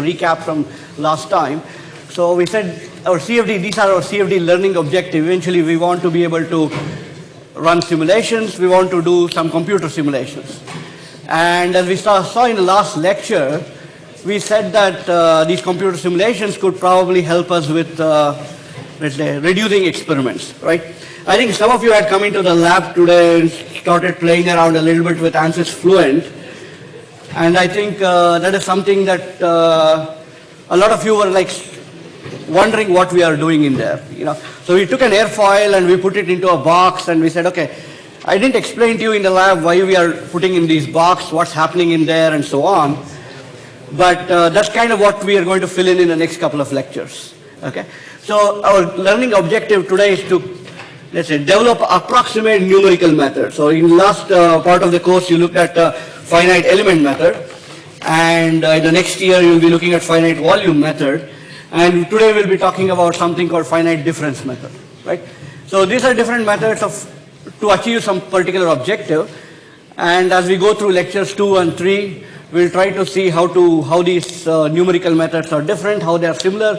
recap from last time. So we said our CFD, these are our CFD learning objective. Eventually we want to be able to run simulations, we want to do some computer simulations. And as we saw, saw in the last lecture, we said that uh, these computer simulations could probably help us with, uh, let's say, reducing experiments, right? I think some of you had come into the lab today and started playing around a little bit with ANSYS Fluent. And I think uh, that is something that uh, a lot of you were like wondering what we are doing in there. You know, so we took an airfoil and we put it into a box and we said, okay, I didn't explain to you in the lab why we are putting in these box, what's happening in there, and so on. But uh, that's kind of what we are going to fill in in the next couple of lectures. Okay, so our learning objective today is to let's say develop approximate numerical method. So in last uh, part of the course, you looked at uh, finite element method. And uh, the next year you'll be looking at finite volume method. And today we'll be talking about something called finite difference method, right? So these are different methods of to achieve some particular objective. And as we go through lectures two and three, we'll try to see how to how these uh, numerical methods are different, how they are similar,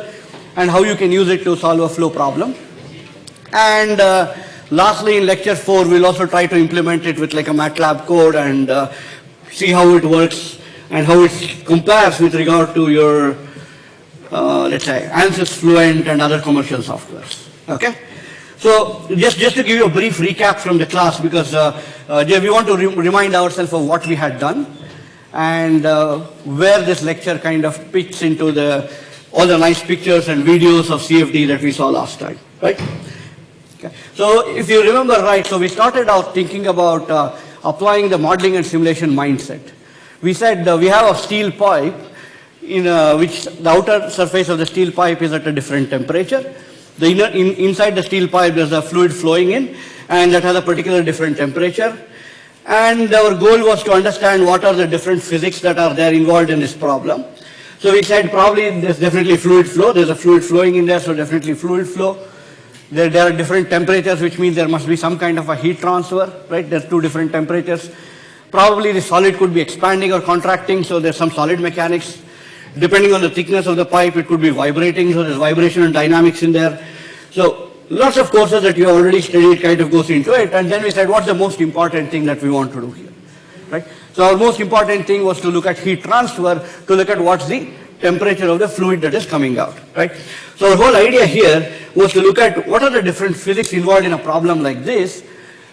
and how you can use it to solve a flow problem. And uh, lastly, in lecture four, we'll also try to implement it with like a MATLAB code and uh, see how it works and how it compares with regard to your, uh, let's say, ANSYS Fluent and other commercial softwares. Okay? So just, just to give you a brief recap from the class because uh, uh, we want to re remind ourselves of what we had done and uh, where this lecture kind of fits into the all the nice pictures and videos of CFD that we saw last time, right? Okay. So if you remember right, so we started out thinking about uh, applying the modeling and simulation mindset. We said uh, we have a steel pipe in uh, which the outer surface of the steel pipe is at a different temperature. The inner, in, inside the steel pipe there's a fluid flowing in and that has a particular different temperature. And our goal was to understand what are the different physics that are there involved in this problem. So we said probably there's definitely fluid flow, there's a fluid flowing in there, so definitely fluid flow. There, there, are different temperatures, which means there must be some kind of a heat transfer, right? There's two different temperatures. Probably the solid could be expanding or contracting, so there's some solid mechanics. Depending on the thickness of the pipe, it could be vibrating, so there's vibration and dynamics in there. So lots of courses that you already studied kind of goes into it, and then we said, what's the most important thing that we want to do here, right? So our most important thing was to look at heat transfer, to look at what's the temperature of the fluid that is coming out, right? So the whole idea here was to look at what are the different physics involved in a problem like this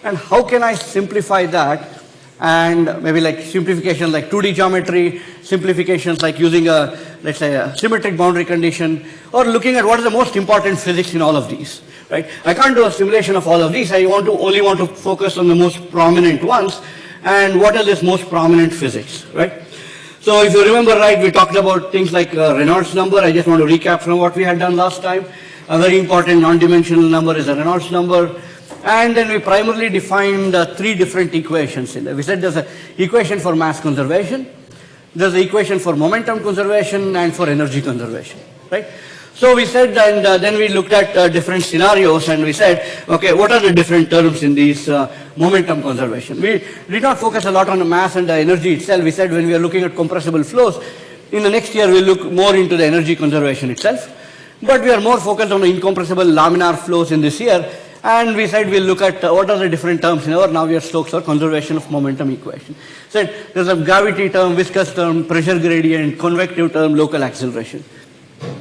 and how can I simplify that and maybe like simplification like 2D geometry, simplifications like using a, let's say a symmetric boundary condition or looking at what is the most important physics in all of these, right? I can't do a simulation of all of these. I want to only want to focus on the most prominent ones and what are this most prominent physics, right? So if you remember right, we talked about things like uh, Reynolds number. I just want to recap from what we had done last time. A very important non-dimensional number is a Reynolds number. And then we primarily defined uh, three different equations in there. We said there's an equation for mass conservation, there's an equation for momentum conservation and for energy conservation, right? So we said, and uh, then we looked at uh, different scenarios and we said, okay, what are the different terms in these uh, momentum conservation? We did not focus a lot on the mass and the energy itself. We said when we are looking at compressible flows, in the next year we'll look more into the energy conservation itself. But we are more focused on the incompressible laminar flows in this year. And we said we'll look at uh, what are the different terms in our Navier-Stokes or conservation of momentum equation. Said there's a gravity term, viscous term, pressure gradient, convective term, local acceleration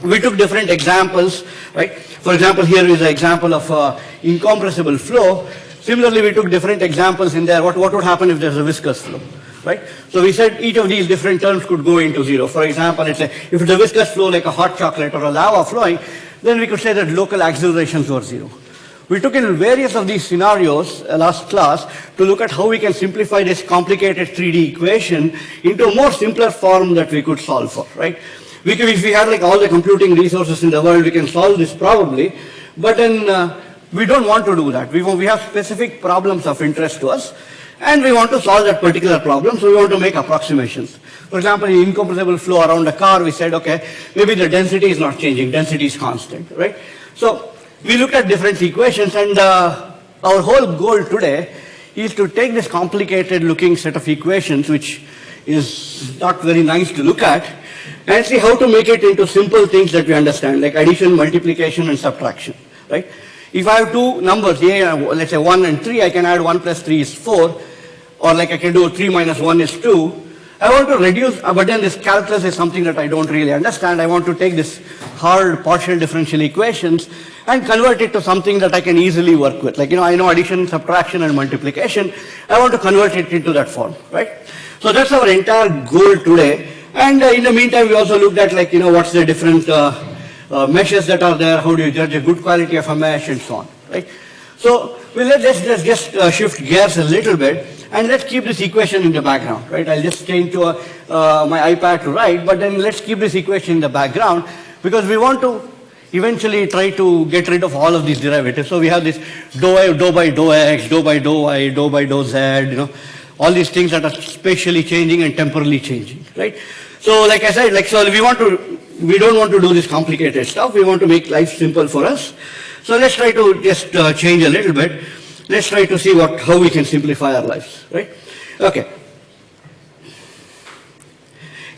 we took different examples, right? For example, here is an example of uh, incompressible flow. Similarly, we took different examples in there. What, what would happen if there's a viscous flow, right? So we said each of these different terms could go into zero. For example, let's say if it's a viscous flow like a hot chocolate or a lava flowing, then we could say that local accelerations were zero. We took in various of these scenarios uh, last class to look at how we can simplify this complicated 3D equation into a more simpler form that we could solve for, right? We can, if we had like all the computing resources in the world, we can solve this probably, but then uh, we don't want to do that. We, we have specific problems of interest to us, and we want to solve that particular problem, so we want to make approximations. For example, in incompressible flow around a car, we said, okay, maybe the density is not changing, density is constant, right? So we looked at different equations, and uh, our whole goal today is to take this complicated looking set of equations, which is not very nice to look at, and see how to make it into simple things that we understand, like addition, multiplication, and subtraction, right? If I have two numbers, a, let's say 1 and 3, I can add 1 plus 3 is 4, or like I can do 3 minus 1 is 2. I want to reduce, uh, but then this calculus is something that I don't really understand. I want to take this hard partial differential equations and convert it to something that I can easily work with. Like, you know, I know addition, subtraction, and multiplication. I want to convert it into that form, right? So that's our entire goal today. And uh, in the meantime, we also looked at like, you know, what's the different uh, uh, meshes that are there, how do you judge a good quality of a mesh and so on, right? So well, let's, let's just uh, shift gears a little bit and let's keep this equation in the background, right? I'll just change to a, uh, my iPad to write, but then let's keep this equation in the background because we want to eventually try to get rid of all of these derivatives. So we have this dou, dou by dou x, dou by dou y, dou by dou z, you know, all these things that are spatially changing and temporally changing, right? So like I said, like so we want to, we don't want to do this complicated stuff. We want to make life simple for us. So let's try to just uh, change a little bit. Let's try to see what, how we can simplify our lives, right? Okay.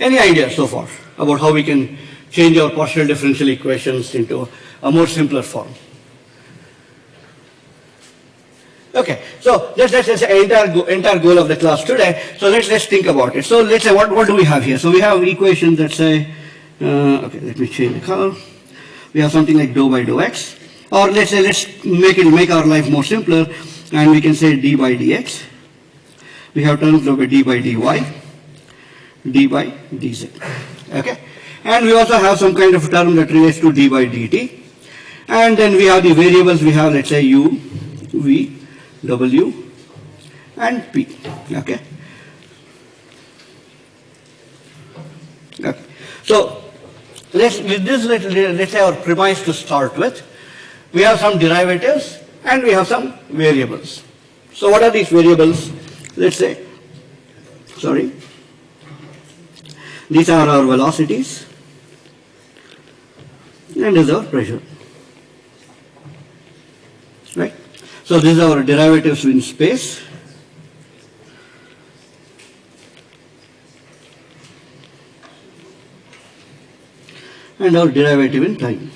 Any ideas so far about how we can change our partial differential equations into a more simpler form? Okay, so entire, go, entire goal of the class today. So let's, let's think about it. So let's say, what, what do we have here? So we have equations that say, uh, okay, let me change the color. We have something like dou by dou x. Or let's say, let's make it, make our life more simpler, and we can say d by dx. We have terms of d by dy, d by dz. Okay? And we also have some kind of term that relates to d by dt. And then we have the variables, we have, let's say, u, v, W and P. Okay. okay. So let's with this let, let's say our premise to start with. We have some derivatives and we have some variables. So what are these variables? Let's say, sorry, these are our velocities and is our pressure. Right? So these are our derivatives in space. And our derivative in time.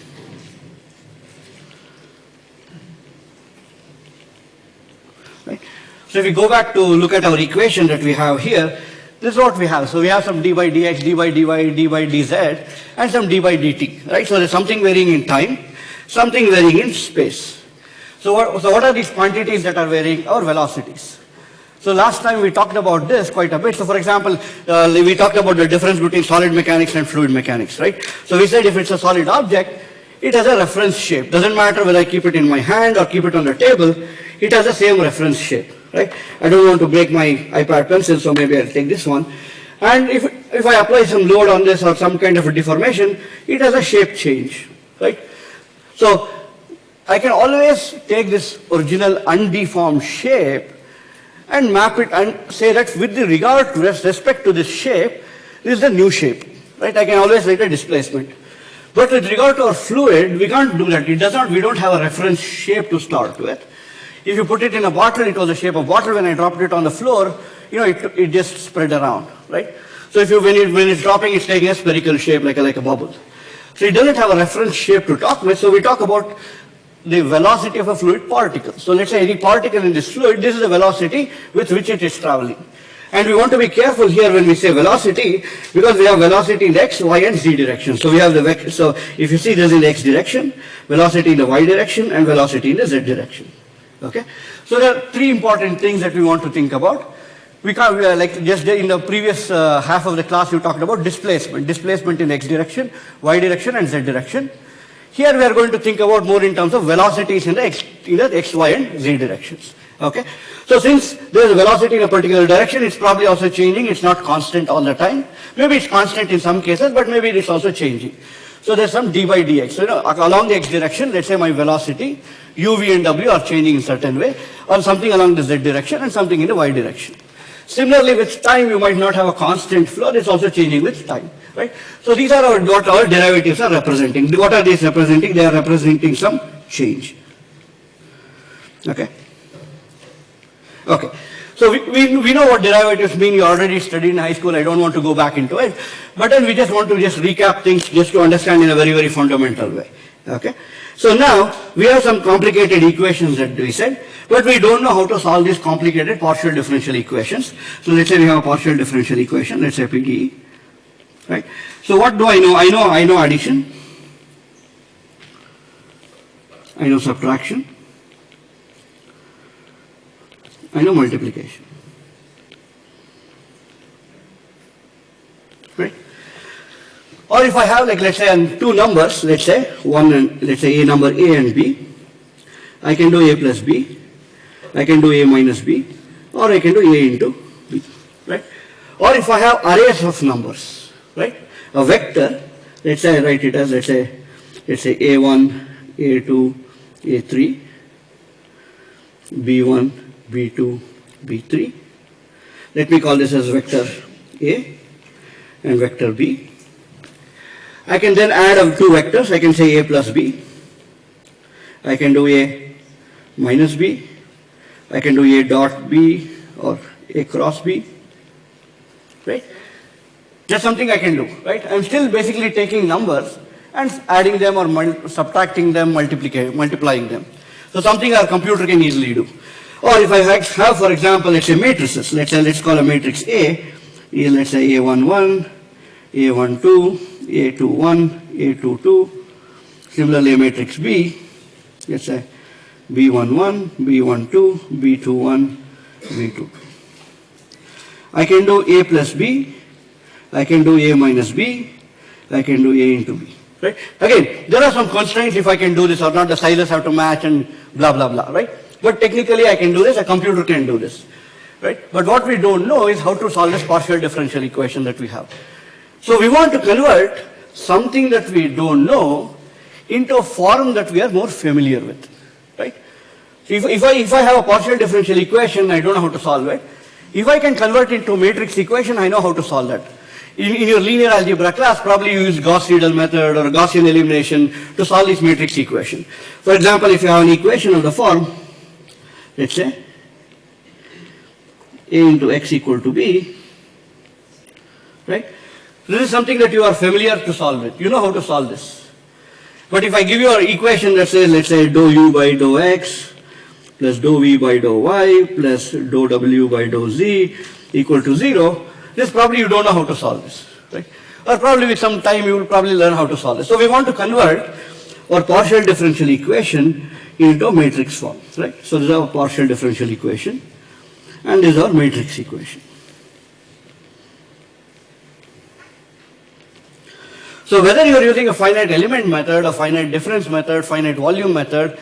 Right? So if we go back to look at our equation that we have here, this is what we have. So we have some d by dx, d by dy, d by dz, and some d by dt. Right? So there's something varying in time, something varying in space. So what, so what are these quantities that are varying? Our velocities. So last time we talked about this quite a bit. So for example, uh, we talked about the difference between solid mechanics and fluid mechanics, right? So we said if it's a solid object, it has a reference shape. Doesn't matter whether I keep it in my hand or keep it on the table, it has the same reference shape, right? I don't want to break my iPad pencil, so maybe I'll take this one. And if, if I apply some load on this or some kind of a deformation, it has a shape change, right? So I can always take this original undeformed shape and map it and say that with the regard to respect to this shape, this is the new shape, right? I can always write a displacement. But with regard to our fluid, we can't do that. It does not, we don't have a reference shape to start with. If you put it in a bottle, it was the shape of bottle. When I dropped it on the floor, you know, it, it just spread around, right? So if you, when, it, when it's dropping, it's taking a spherical shape like a, like a bubble. So it doesn't have a reference shape to talk with, so we talk about the velocity of a fluid particle. So let's say any particle in this fluid, this is the velocity with which it is traveling. And we want to be careful here when we say velocity because we have velocity in x, y and z direction. So we have the. So if you see this in the x direction, velocity in the y direction and velocity in the z direction. Okay. So there are three important things that we want to think about. We can't, we like just in the previous uh, half of the class you talked about displacement. Displacement in x direction, y direction and z direction. Here we are going to think about more in terms of velocities in the x, in the x, y and z directions. Okay. So since there is a velocity in a particular direction, it's probably also changing. It's not constant all the time. Maybe it's constant in some cases, but maybe it's also changing. So there's some d by dx. So you know, along the x direction, let's say my velocity, u, v and w are changing in certain way, or something along the z direction and something in the y direction. Similarly, with time, you might not have a constant flow. It's also changing with time right? So these are our, what our derivatives are representing. What are these representing? They are representing some change. Okay? Okay. So we, we, we know what derivatives mean. You already studied in high school. I don't want to go back into it. But then we just want to just recap things just to understand in a very, very fundamental way. Okay? So now we have some complicated equations that we said, but we don't know how to solve these complicated partial differential equations. So let's say we have a partial differential equation, let's say PDE. Right? So what do I know? I know I know addition. I know subtraction. I know multiplication. Right? Or if I have like let's say two numbers, let's say one and let's say a number a and b, I can do a plus b, I can do a minus b, or I can do a into b, right? Or if I have arrays of numbers, right? A vector, let's say I write it as let's say let's say a1, a2, a3, b1, b2, b3. Let me call this as vector a and vector b. I can then add up two vectors. I can say a plus b. I can do a minus b. I can do a dot b or a cross b. Right? That's something I can do. Right? I'm still basically taking numbers and adding them or subtracting them, multiplying them. So something our computer can easily do. Or if I have, for example, let's say matrices, let's say, let's call a matrix A, let's say A11, A12, A21, A22, similarly a matrix B, let's say B11, B12, B21, B22. I can do A plus B, I can do A minus B, I can do A into B. Right? Again, there are some constraints if I can do this or not, the sizes have to match and blah, blah, blah, right? But technically I can do this, a computer can do this. Right? But what we don't know is how to solve this partial differential equation that we have. So we want to convert something that we don't know into a form that we are more familiar with. Right? So if, if, I, if I have a partial differential equation, I don't know how to solve it. If I can convert it into matrix equation, I know how to solve that. In, in, your linear algebra class, probably you use Gauss-Seidel method or Gaussian elimination to solve this matrix equation. For example, if you have an equation of the form let's say a into x equal to b, right? This is something that you are familiar to solve it. You know how to solve this. But if I give you an equation that says, let's say, dou u by dou x plus dou v by dou y plus dou w by dou z equal to 0, this probably you don't know how to solve this, right? Or probably with some time you will probably learn how to solve this. So we want to convert our partial differential equation into a matrix form, right? So this is our partial differential equation and this is our matrix equation. So whether you are using a finite element method, a finite difference method, finite volume method,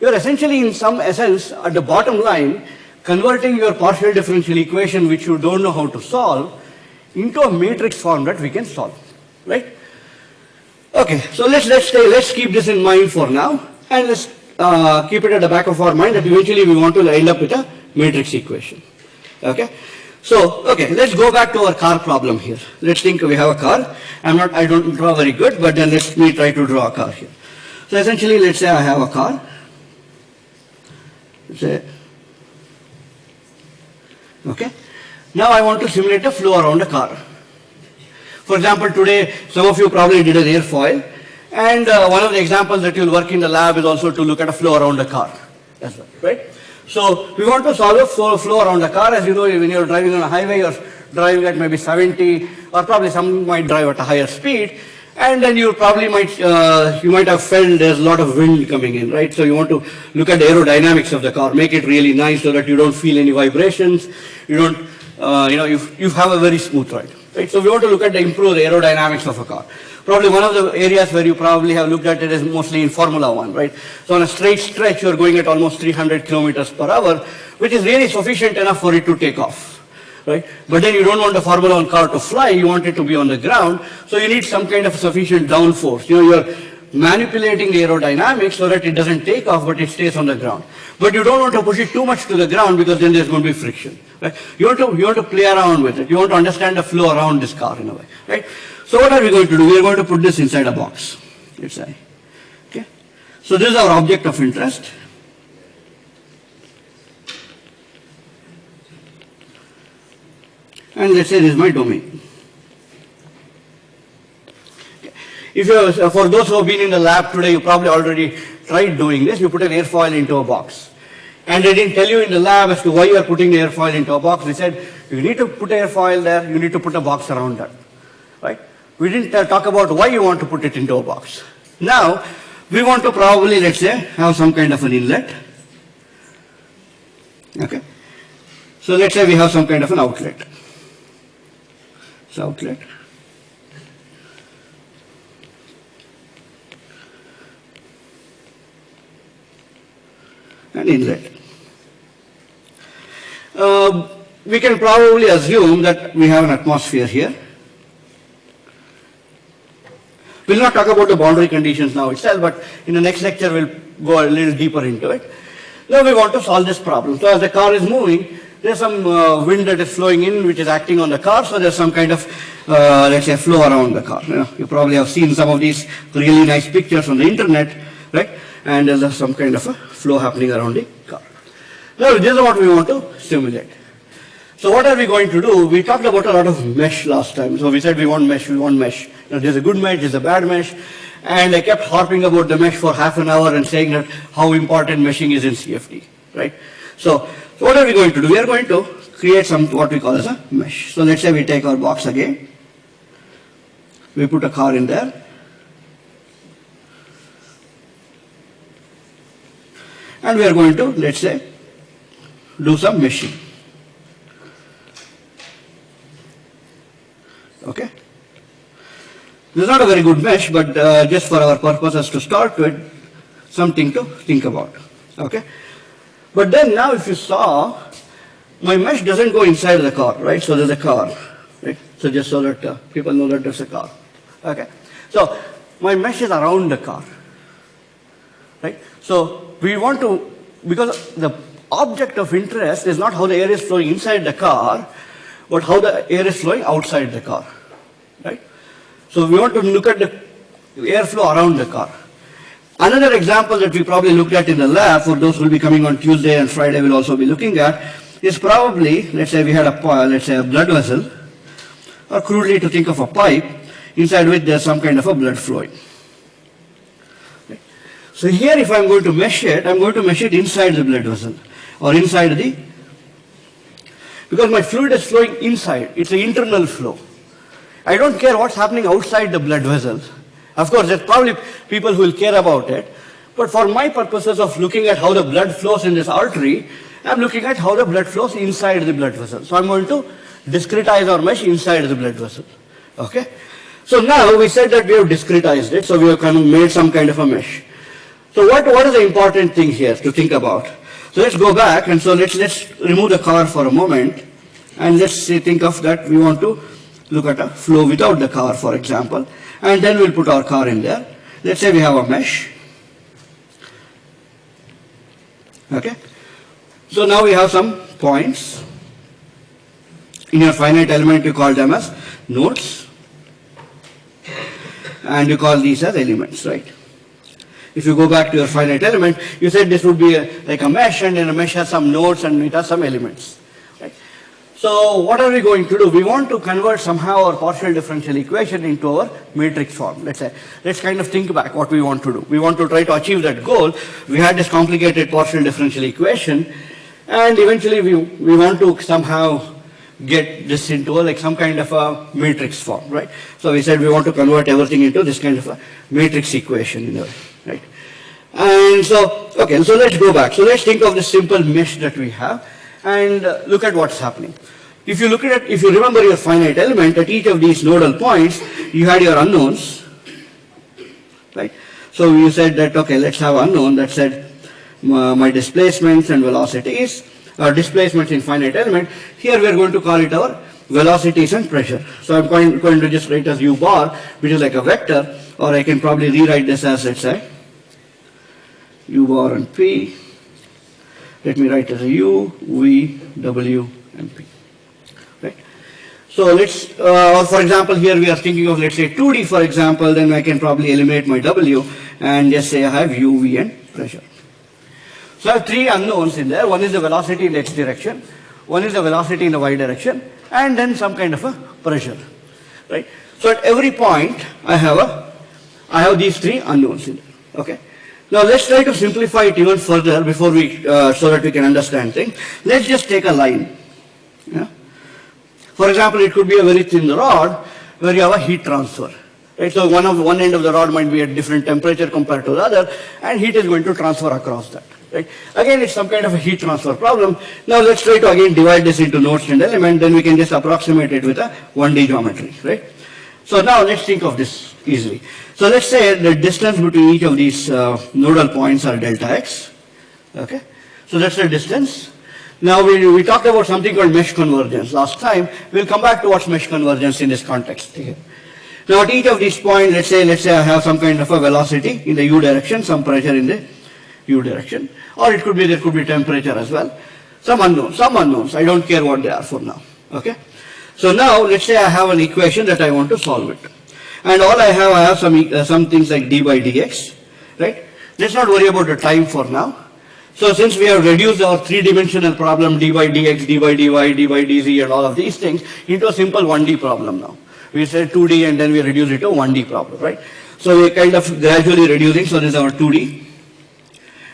you are essentially in some essence at the bottom line converting your partial differential equation which you don't know how to solve into a matrix form that we can solve, right? Okay, so let's let's stay, let's keep this in mind for now and let's uh, keep it at the back of our mind that eventually we want to end up with a matrix equation. Okay? So, okay, let's go back to our car problem here. Let's think we have a car. I'm not, I don't draw very good, but then let me try to draw a car here. So essentially, let's say I have a car. Let's say, okay. Now I want to simulate a flow around a car. For example, today, some of you probably did an airfoil. And uh, one of the examples that you'll work in the lab is also to look at a flow around a car well, right? So we want to solve a flow, flow around a car. As you know, when you're driving on a highway, you're driving at maybe 70, or probably some might drive at a higher speed. And then you probably might, uh, you might have felt there's a lot of wind coming in, right? So you want to look at the aerodynamics of the car, make it really nice so that you don't feel any vibrations. You don't, uh, you know, you, you have a very smooth ride, right? So we want to look at the improve the aerodynamics of a car. Probably one of the areas where you probably have looked at it is mostly in Formula One, right? So on a straight stretch, you're going at almost 300 kilometers per hour, which is really sufficient enough for it to take off. Right? But then you don't want the Formula One car to fly, you want it to be on the ground, so you need some kind of sufficient downforce. You know, you're manipulating the aerodynamics so that it doesn't take off, but it stays on the ground. But you don't want to push it too much to the ground because then there's going to be friction. Right? You, want to, you want to play around with it. You want to understand the flow around this car in a way. Right? So what are we going to do? We are going to put this inside a box, let's say. Okay? So this is our object of interest. And let's say this is my domain. If you, for those who have been in the lab today, you probably already tried doing this. You put an airfoil into a box. And they didn't tell you in the lab as to why you are putting the airfoil into a box. They said, you need to put airfoil there, you need to put a box around that. Right? We didn't uh, talk about why you want to put it into a box. Now, we want to probably, let's say, have some kind of an inlet. Okay? So let's say we have some kind of an outlet. Outlet. And inlet. Uh, we can probably assume that we have an atmosphere here. We'll not talk about the boundary conditions now itself, but in the next lecture we'll go a little deeper into it. Now we want to solve this problem. So as the car is moving, there's some uh, wind that is flowing in which is acting on the car, so there's some kind of, uh, let's say, flow around the car. You, know, you probably have seen some of these really nice pictures on the internet, right? And there's some kind of a flow happening around the car. Now this is what we want to simulate. So what are we going to do? We talked about a lot of mesh last time. So we said we want mesh, we want mesh. Know, there's a good mesh, there's a bad mesh. And I kept harping about the mesh for half an hour and saying that how important meshing is in CFD, right? So, so what are we going to do? We are going to create some, what we call as a mesh. So let's say we take our box again. We put a car in there. And we are going to, let's say, do some meshing. Okay? This is not a very good mesh, but uh, just for our purposes to start with, something to think about. Okay? But then now if you saw, my mesh doesn't go inside the car, right? So there's a car, right? So just so that uh, people know that there's a car. Okay? So my mesh is around the car, right? So we want to, because the object of interest is not how the air is flowing inside the car, but how the air is flowing outside the car, right? So we want to look at the airflow around the car. Another example that we probably looked at in the lab, for those who will be coming on Tuesday and Friday we'll also be looking at, is probably, let's say we had a, let's say a blood vessel, or crudely to think of a pipe, inside which there's some kind of a blood flowing. So here if I'm going to mesh it, I'm going to mesh it inside the blood vessel, or inside the, because my fluid is flowing inside, it's an internal flow. I don't care what's happening outside the blood vessels. Of course, there's probably people who will care about it. But for my purposes of looking at how the blood flows in this artery, I'm looking at how the blood flows inside the blood vessel. So I'm going to discretize our mesh inside the blood vessel. Okay? So now we said that we have discretized it, so we have kind of made some kind of a mesh. So what, what is the important thing here to think about? So let's go back and so let's, let's remove the car for a moment and let's say think of that we want to look at a flow without the car for example and then we'll put our car in there. Let's say we have a mesh. Okay. So now we have some points. In your finite element you call them as nodes and you call these as elements, right? If you go back to your finite element, you said this would be a, like a mesh and then a mesh has some nodes and it has some elements. So what are we going to do? We want to convert somehow our partial differential equation into our matrix form. Let's say, let's kind of think back what we want to do. We want to try to achieve that goal. We had this complicated partial differential equation and eventually we, we want to somehow get this into a, like some kind of a matrix form, right? So we said we want to convert everything into this kind of a matrix equation in a way, right? And so, okay, so let's go back. So let's think of the simple mesh that we have and look at what's happening. If you look at if you remember your finite element, at each of these nodal points, you had your unknowns, right? So you said that, okay, let's have unknown that said uh, my displacements and velocities, or displacements in finite element. Here we are going to call it our velocities and pressure. So I'm going, going to just write as u bar, which is like a vector, or I can probably rewrite this as, let's say, u bar and p. Let me write as a u, v, w, and p. Right? So let's, uh, for example, here we are thinking of, let's say, 2D, for example, then I can probably eliminate my w and just say I have u, v, and pressure. So I have three unknowns in there. One is the velocity in the x direction, one is the velocity in the y direction, and then some kind of a pressure, right? So at every point, I have a, I have these three unknowns in there, okay? Now let's try to simplify it even further before we, uh, so that we can understand things. Let's just take a line, yeah? For example, it could be a very thin rod where you have a heat transfer. Right? So one of one end of the rod might be at different temperature compared to the other, and heat is going to transfer across that. Right? Again, it's some kind of a heat transfer problem. Now let's try to again divide this into nodes and elements, then we can just approximate it with a 1D geometry. Right? So now let's think of this easily. So let's say the distance between each of these uh, nodal points are delta x. Okay? So that's the distance. Now we, we talked about something called mesh convergence last time. We'll come back to what's mesh convergence in this context. Okay. Now at each of these points, let's say, let's say I have some kind of a velocity in the u direction, some pressure in the u direction, or it could be, there could be temperature as well. Some unknowns, some unknowns, I don't care what they are for now, okay? So now, let's say I have an equation that I want to solve it. And all I have, I have some, uh, some things like d by dx, right? Let's not worry about the time for now. So since we have reduced our three-dimensional problem, d by dx, d by dy, d by dz, and all of these things, into a simple 1D problem now. We said 2D and then we reduce it to 1D problem, right? So we're kind of gradually reducing, so this is our 2D,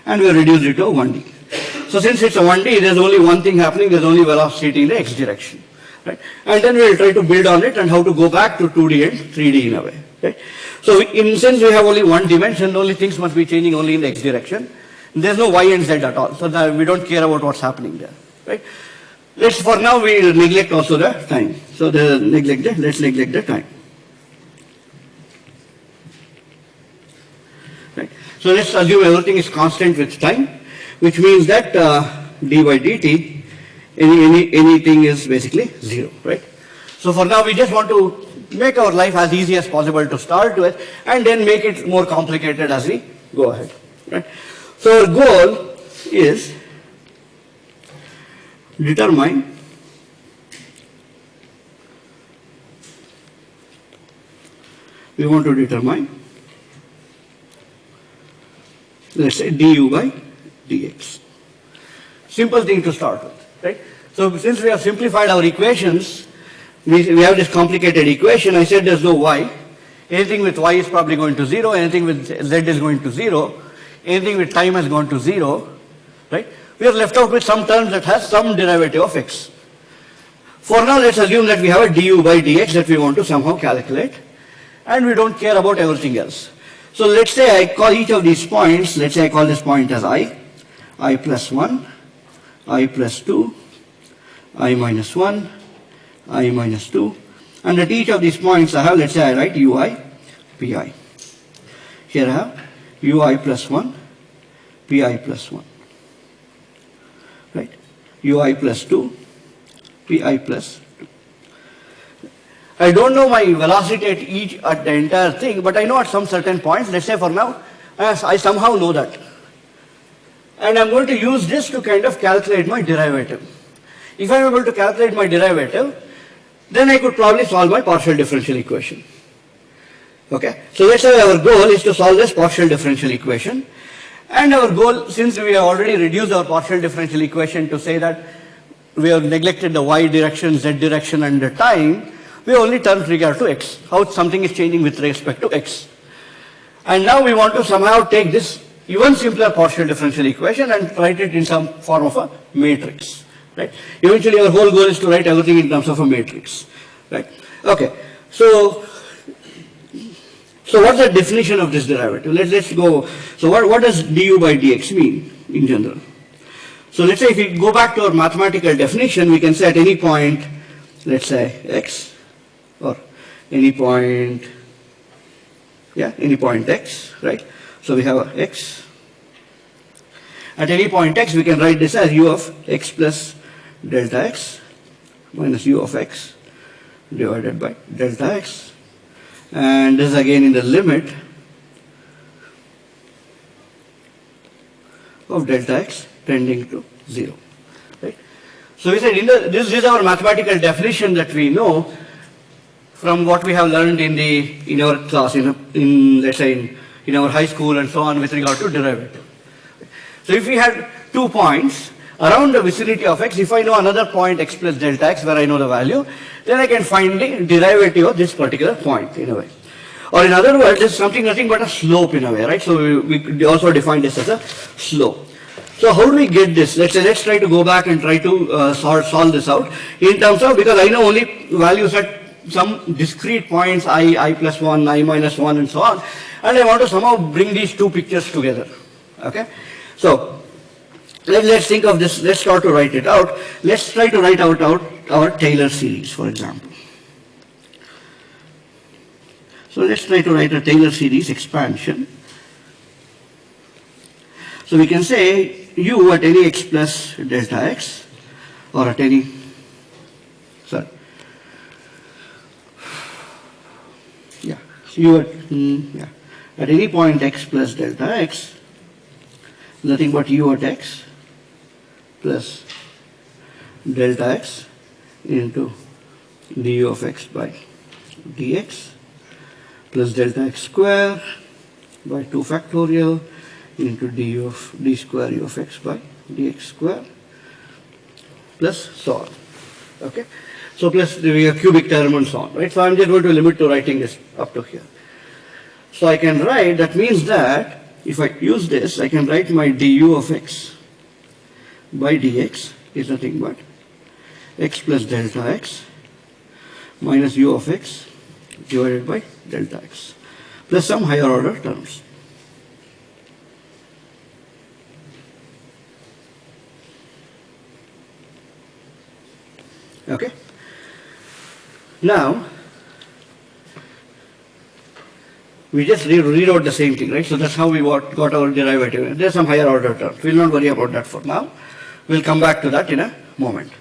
and we reduce it to 1D. So since it's a 1D, there's only one thing happening, there's only velocity in the x direction, right? And then we'll try to build on it and how to go back to 2D and 3D in a way, right? So in since we have only one dimension, only things must be changing only in the x direction. There's no y and z at all, so we don't care about what's happening there, right? Let's, for now, we neglect also the time. So the neglect the, let's neglect the time. Right. So let's assume everything is constant with time, which means that uh, d by dt, any, any, anything is basically zero, right? So for now, we just want to make our life as easy as possible to start with, and then make it more complicated as we go ahead, right? So our goal is determine we want to determine let's say du by dx. Simple thing to start with, right? So since we have simplified our equations, we, we have this complicated equation, I said there's no y. Anything with y is probably going to zero, anything with z is going to zero, anything with time has gone to zero, right? We are left out with some terms that has some derivative of x. For now, let's assume that we have a du by dx that we want to somehow calculate, and we don't care about everything else. So let's say I call each of these points, let's say I call this point as i, i plus 1, i plus 2, i minus 1, i minus 2, and at each of these points I have, let's say I write ui, pi. Here I have ui plus 1, pi plus 1, right? ui plus 2, pi plus 2. I don't know my velocity at each, at the entire thing, but I know at some certain points, let's say for now, I somehow know that. And I'm going to use this to kind of calculate my derivative. If I'm able to calculate my derivative, then I could probably solve my partial differential equation. Okay, so let's say our goal is to solve this partial differential equation. And our goal, since we have already reduced our partial differential equation to say that we have neglected the y direction, z direction and the time, we only turn regard to x, how something is changing with respect to x. And now we want to somehow take this even simpler partial differential equation and write it in some form of a matrix. Right? Eventually our whole goal is to write everything in terms of a matrix. Right? Okay. So so what's the definition of this derivative? Let's, let's go. So what, what does du by dx mean in general? So let's say if we go back to our mathematical definition, we can say at any point, let's say x, or any point, yeah, any point x, right? So we have x. At any point x, we can write this as u of x plus delta x minus u of x divided by delta x. And this again in the limit of delta x tending to 0. Right? So we said in the, this is our mathematical definition that we know from what we have learned in the in our class in, in let's say in, in our high school and so on with regard to derivative. So if we had two points, around the vicinity of x, if I know another point x plus delta x where I know the value, then I can find the derivative of this particular point in a way. Or in other words, it's something nothing but a slope in a way, right? So we, we also define this as a slope. So how do we get this? Let's say, let's try to go back and try to uh, solve, solve this out in terms of, because I know only values at some discrete points, i, i plus 1, i minus 1 and so on. And I want to somehow bring these two pictures together. Okay? So, let, us think of this, let's try to write it out. Let's try to write out our, our Taylor series, for example. So let's try to write a Taylor series expansion. So we can say u at any x plus delta x or at any, sorry, yeah, so u at, mm, yeah, at any point x plus delta x, nothing but u at x plus delta x into du of x by dx plus delta x square by 2 factorial into du of d square u of x by dx square plus so on. Okay? So plus the cubic term and so on, right? So I'm just going to limit to writing this up to here. So I can write, that means that if I use this, I can write my du of x by dx is nothing but x plus delta x minus u of x divided by delta x plus some higher order terms. Okay? Now, we just re rewrote the same thing, right? So that's how we got our derivative. There's some higher order terms. We'll not worry about that for now. We'll come back to that in a moment.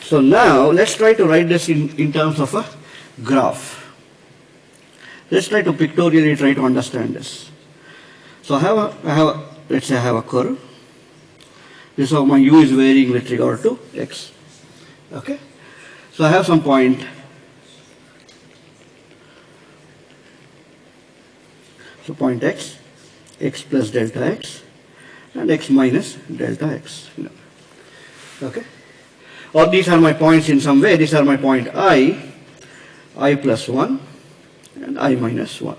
So now, let's try to write this in, in terms of a graph. Let's try to pictorially try to understand this. So I have, a, I have a, let's say I have a curve. This is how my u is varying with regard to x. Okay? So I have some point. So point x, x plus delta x, and x minus delta x. Okay? Or these are my points in some way. These are my point i, i plus 1 and i minus 1.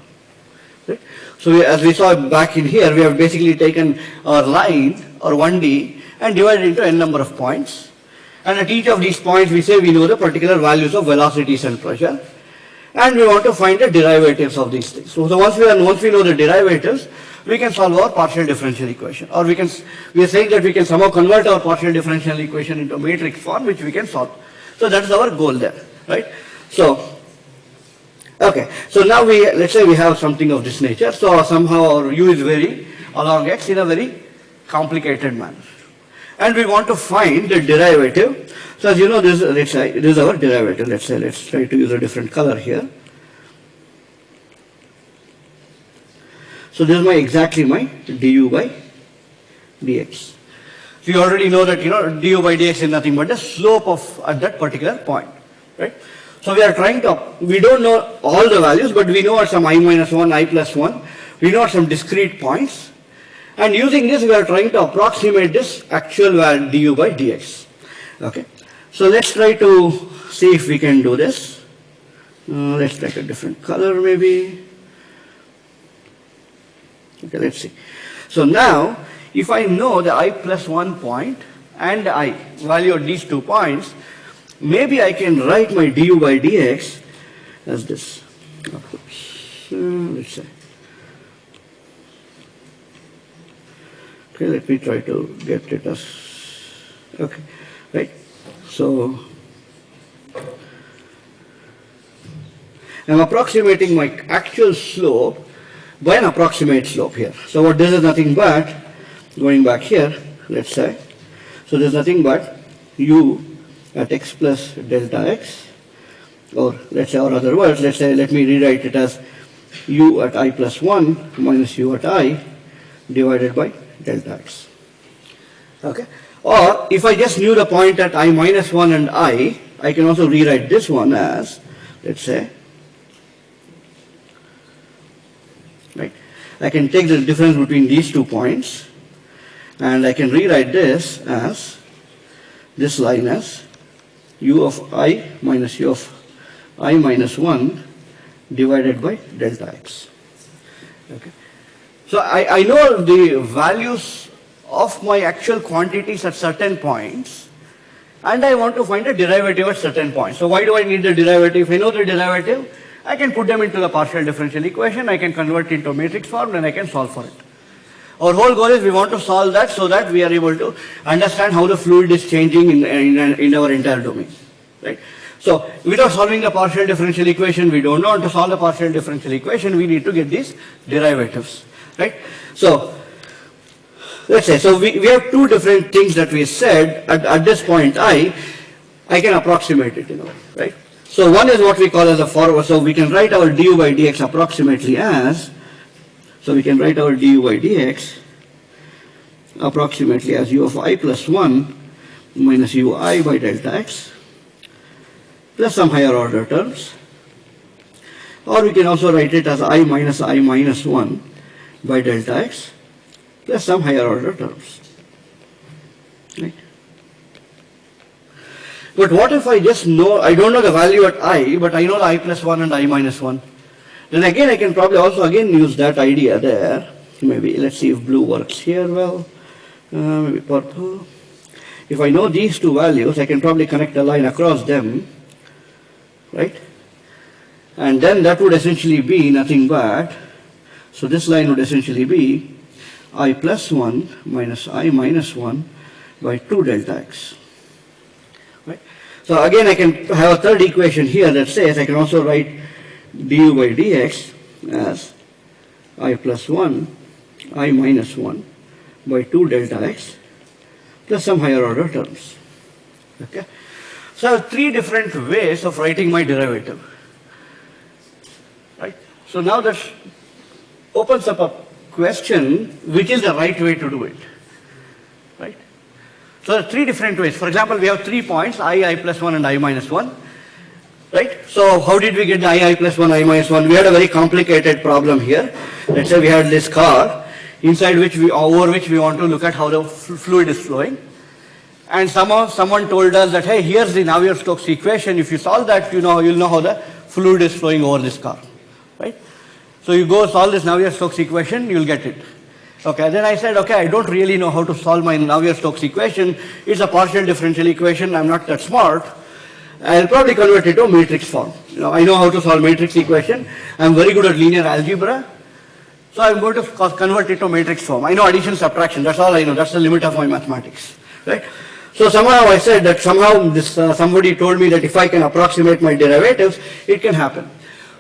Right? So as we saw back in here, we have basically taken our line or 1D and divided into n number of points. And at each of these points, we say we know the particular values of velocities and pressure. And we want to find the derivatives of these things. So, so once, we are, once we know the derivatives, we can solve our partial differential equation. Or we can, we are saying that we can somehow convert our partial differential equation into a matrix form, which we can solve. So that is our goal there, right? So, okay. So now we, let's say we have something of this nature. So somehow our u is varying along x in a very complicated manner. And we want to find the derivative. So as you know, this, let's say, this is our derivative. Let's say, let's try to use a different color here. So this is my exactly my du by dx. So you already know that you know du by dx is nothing but the slope of at that particular point, right? So we are trying to, we don't know all the values, but we know at some i minus 1, i plus 1, we know at some discrete points. And using this, we are trying to approximate this actual value du by dx. Okay. So let's try to see if we can do this. Uh, let's take a different color maybe. Okay, let's see. So now, if I know the i plus 1 point and i value of these two points, maybe I can write my du by dx as this. Let's say. Okay, let me try to get it as, okay, right. So, I'm approximating my actual slope by an approximate slope here. So what this is nothing but, going back here, let's say, so there's nothing but u at x plus delta x, or let's say, or other words, let's say, let me rewrite it as u at i plus 1 minus u at i divided by delta x. Okay? Or if I just knew the point at i minus 1 and i, I can also rewrite this one as, let's say, right? I can take the difference between these two points And I can rewrite this as this line as u of i minus u of i minus 1 divided by delta x. Okay. So I, I know the values of my actual quantities at certain points and I want to find a derivative at certain points. So why do I need the derivative? If I know the derivative, I can put them into the partial differential equation, I can convert into matrix form and I can solve for it. Our whole goal is we want to solve that so that we are able to understand how the fluid is changing in, in, in our entire domain. Right? So without solving the partial differential equation, we don't know how to solve the partial differential equation, we need to get these derivatives. Right? So let's say, so we, we have two different things that we said at, at this point i, I can approximate it, you know, right? So one is what we call as a forward, so we can write our du by dx approximately as, so we can write our du by dx approximately as u of i plus 1 minus ui by delta x plus some higher order terms. Or we can also write it as i minus i minus 1 by delta x plus some higher order terms. Right? But what if I just know, I don't know the value at i, but I know the i plus 1 and i minus 1. Then again I can probably also again use that idea there. Maybe let's see if blue works here well. Uh, maybe purple. If I know these two values, I can probably connect a line across them, right? And then that would essentially be nothing but, so this line would essentially be i plus 1 minus i minus 1 by 2 delta x. Right? So again I can have a third equation here that says I can also write du by dx as i plus 1 i minus 1 by 2 delta x plus some higher order terms. Okay? So I have three different ways of writing my derivative. Right? So now that opens up a question which is the right way to do it. Right? So there are three different ways. For example, we have three points, i, i plus 1 and i minus 1. Right? So how did we get the i, i plus 1, i minus 1? We had a very complicated problem here. Let's say we had this car inside which we, over which we want to look at how the fluid is flowing. And somehow someone told us that, hey, here's the Navier-Stokes equation. If you solve that, you know, you'll know how the fluid is flowing over this car. Right? So you go solve this Navier-Stokes equation, you'll get it. Okay, then I said, okay, I don't really know how to solve my Navier-Stokes equation. It's a partial differential equation. I'm not that smart. I'll probably convert it to matrix form. You know, I know how to solve matrix equation. I'm very good at linear algebra. So I'm going to convert it to matrix form. I know addition, subtraction. That's all I know. That's the limit of my mathematics. Right? So somehow I said that somehow this, uh, somebody told me that if I can approximate my derivatives, it can happen.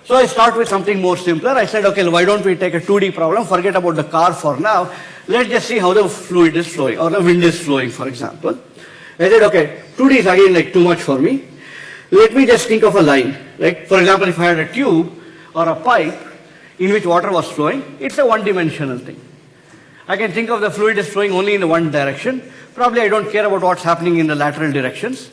So I start with something more simpler. I said, okay, why don't we take a 2D problem, forget about the car for now. Let's just see how the fluid is flowing or the wind is flowing, for example. I said, okay, 2D is again like too much for me. Let me just think of a line. Like, for example, if I had a tube or a pipe in which water was flowing, it's a one-dimensional thing. I can think of the fluid is flowing only in the one direction. Probably I don't care about what's happening in the lateral directions.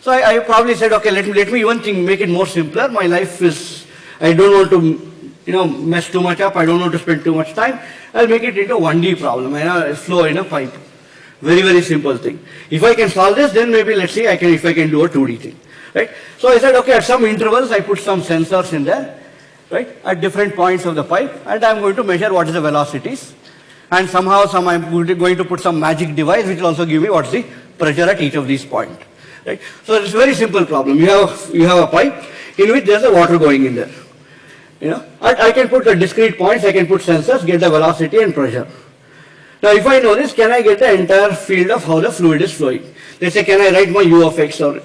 So I, I probably said, okay, let me, let me even think, make it more simpler. My life is I don't want to, you know, mess too much up. I don't want to spend too much time. I'll make it into a 1D problem, and I'll flow in a pipe. Very, very simple thing. If I can solve this, then maybe let's see I can, if I can do a 2D thing, right? So I said, okay, at some intervals, I put some sensors in there, right, at different points of the pipe, and I'm going to measure what is the velocities. And somehow, some I'm going to put some magic device, which will also give me what's the pressure at each of these points, right? So it's a very simple problem. You have, you have a pipe in which there's a water going in there. You know, I, I can put the discrete points, I can put sensors, get the velocity and pressure. Now if I know this, can I get the entire field of how the fluid is flowing? Let's say, can I write my u of x or,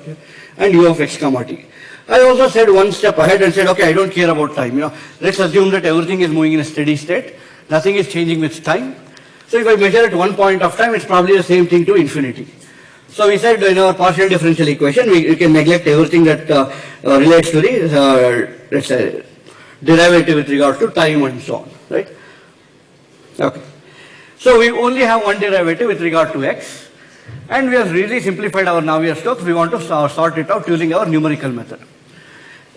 and u of x comma t? I also said one step ahead and said, okay, I don't care about time. You know, let's assume that everything is moving in a steady state. Nothing is changing with time. So if I measure at one point of time, it's probably the same thing to infinity. So we said in our partial differential equation, we, we can neglect everything that uh, uh, relates to the, uh, let's say, derivative with regard to time and so on, right? Okay. So we only have one derivative with regard to x, and we have really simplified our Navier-Stokes. We want to sort it out using our numerical method.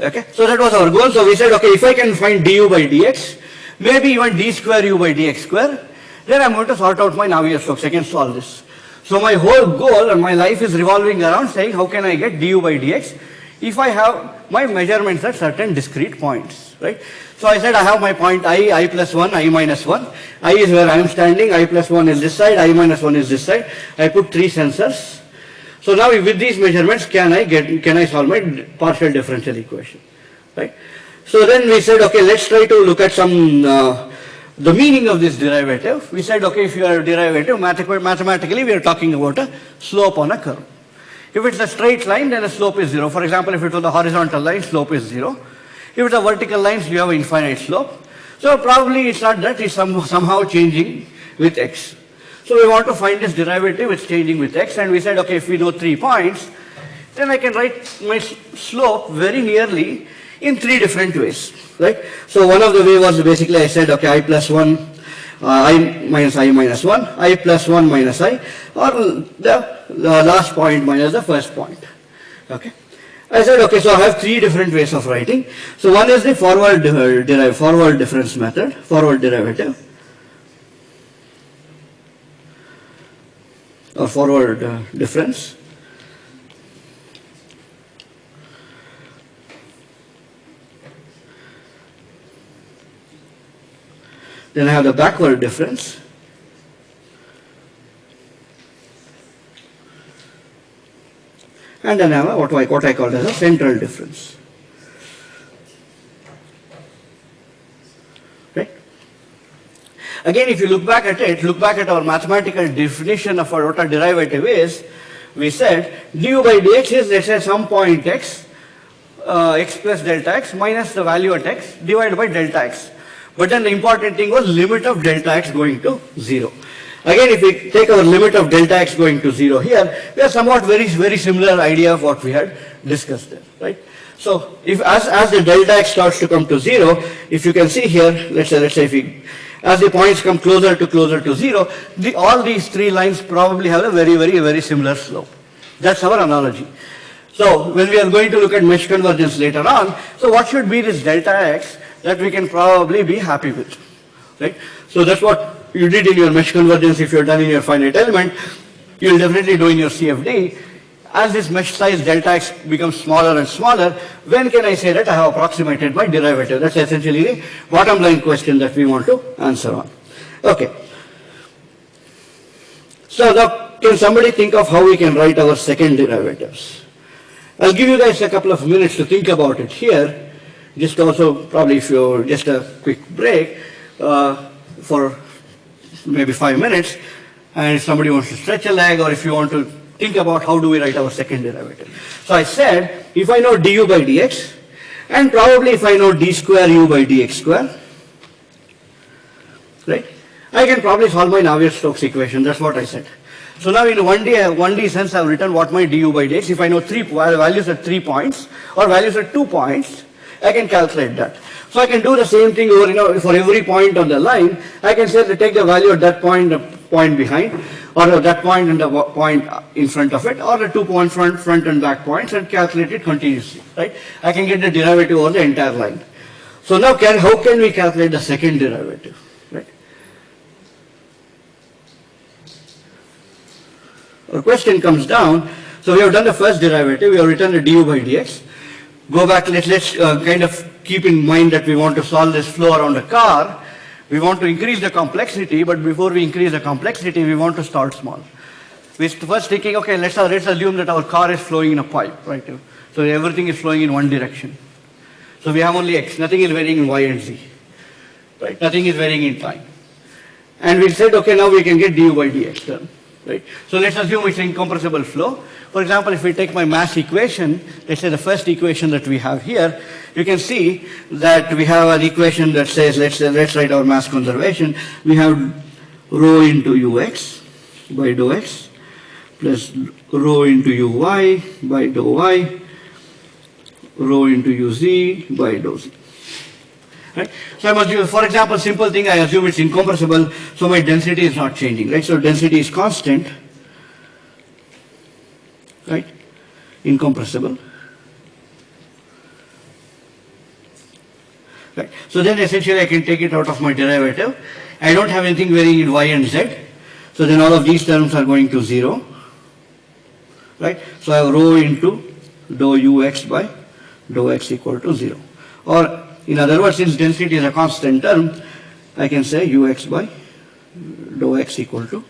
Okay, so that was our goal. So we said, okay, if I can find du by dx, maybe even d square u by dx square, then I'm going to sort out my Navier-Stokes. I can solve this. So my whole goal and my life is revolving around saying how can I get du by dx if I have my measurements at certain discrete points, right? So I said I have my point i, i plus 1, i minus 1. i is where I am standing, i plus 1 is this side, i minus 1 is this side. I put three sensors. So now with these measurements, can I get, can I solve my partial differential equation, right? So then we said, okay, let's try to look at some uh, the meaning of this derivative, we said, okay, if you are a derivative, mathematically we are talking about a slope on a curve. If it's a straight line, then the slope is zero. For example, if it was a horizontal line, slope is zero. If it's a vertical line, you have infinite slope. So probably it's not that, it's some, somehow changing with x. So we want to find this derivative, it's changing with x, and we said, okay, if we know three points, then I can write my slope very nearly in three different ways right? So one of the way was basically I said, okay, i plus 1, uh, i minus i minus 1, i plus 1 minus i, or the, the last point minus the first point, okay? I said, okay, so I have three different ways of writing. So one is the forward derive, forward difference method, forward derivative, or forward uh, difference. Then I have the backward difference. And then I have what I, what I call as a central difference. Right? Again, if you look back at it, look back at our mathematical definition of what a derivative is, we said du by dx is let's say some point x, uh, x plus delta x minus the value at x divided by delta x. But then the important thing was limit of delta x going to 0. Again, if we take our limit of delta x going to 0 here, we have somewhat very, very similar idea of what we had discussed there, right? So, if as, as the delta x starts to come to 0, if you can see here, let's say, let's say if we, as the points come closer to closer to 0, the, all these three lines probably have a very, very, very similar slope. That's our analogy. So, when we are going to look at mesh convergence later on, so what should be this delta x? That we can probably be happy with, right? So that's what you did in your mesh convergence if you're done in your finite element. You'll definitely do in your CFD. As this mesh size delta x becomes smaller and smaller, when can I say that I have approximated my derivative? That's essentially the bottom line question that we want to answer on. Okay. So now, can somebody think of how we can write our second derivatives? I'll give you guys a couple of minutes to think about it here just also probably if you're just a quick break uh, for maybe five minutes and if somebody wants to stretch a leg or if you want to think about how do we write our second derivative. So I said if I know du by dx and probably if I know d square u by dx square, right, I can probably solve my Navier-Stokes equation, that's what I said. So now in 1D, 1D sense I've written what my du by dx, if I know three values at three points or values at two points, I can calculate that. So I can do the same thing over, you know, for every point on the line, I can say take the value at that point, the point behind, or that point and the point in front of it, or the two point front, front and back points and calculate it continuously, right? I can get the derivative over the entire line. So now can, how can we calculate the second derivative, right? Our question comes down, so we have done the first derivative, we have written the du by dx go back, let, let's uh, kind of keep in mind that we want to solve this flow around a car. We want to increase the complexity, but before we increase the complexity, we want to start small. We're first thinking, okay, let's, let's assume that our car is flowing in a pipe, right? So everything is flowing in one direction. So we have only x, nothing is varying in y and z, right? Nothing is varying in time. And we said, okay, now we can get du by dx term, right? So let's assume it's incompressible flow. For example, if we take my mass equation, let's say the first equation that we have here, you can see that we have an equation that says, let's, say, let's write our mass conservation. We have rho into ux by dou x plus rho into uy by dou y, rho into uz by dou z. Right? So I must for example, simple thing, I assume it's incompressible, so my density is not changing, right? So density is constant right? Incompressible. Right. So then essentially I can take it out of my derivative. I don't have anything varying in y and z. So then all of these terms are going to 0. Right. So I have rho into dou ux by dou x equal to 0. Or in other words, since density is a constant term, I can say ux by dou x equal to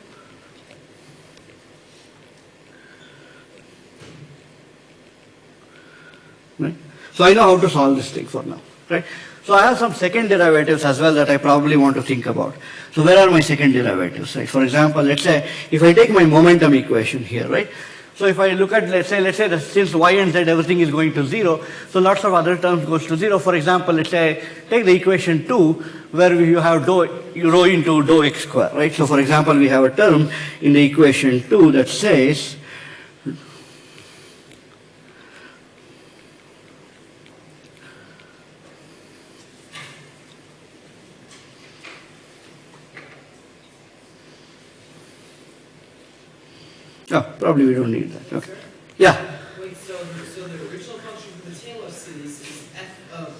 right? So I know how to solve this thing for now, right? So I have some second derivatives as well that I probably want to think about. So where are my second derivatives, right? For example, let's say if I take my momentum equation here, right? So if I look at, let's say, let's say that since y and z everything is going to zero, so lots of other terms goes to zero. For example, let's say take the equation two where you have dou, you rho into dou x square, right? So for example, we have a term in the equation two that says Oh, probably we don't need that. Okay. Yeah. Wait, so, so the original function for the Taylor series is f of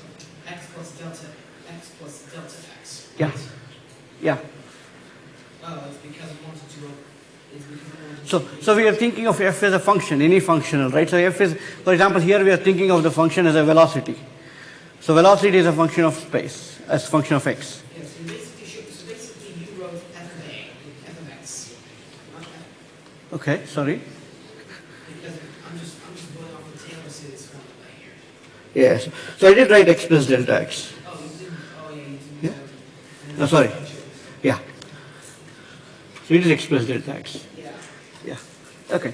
x plus delta, x plus delta x. Yeah. right? Yeah. Oh, it's because it wanted to, it's because it wanted. So, so we are thinking of f as a function, any functional, right? So f is, for example, here we are thinking of the function as a velocity. So velocity is a function of space, as a function of x. Yeah, so basically, should- so basically you wrote f of a, f of x. not f- Okay, sorry. Because I'm just, I'm just going off the Taylor series formula here. Yes. So I did write plus delta x. Yeah, No, sorry. Yeah. So it is plus delta x. Yeah. Yeah. Okay.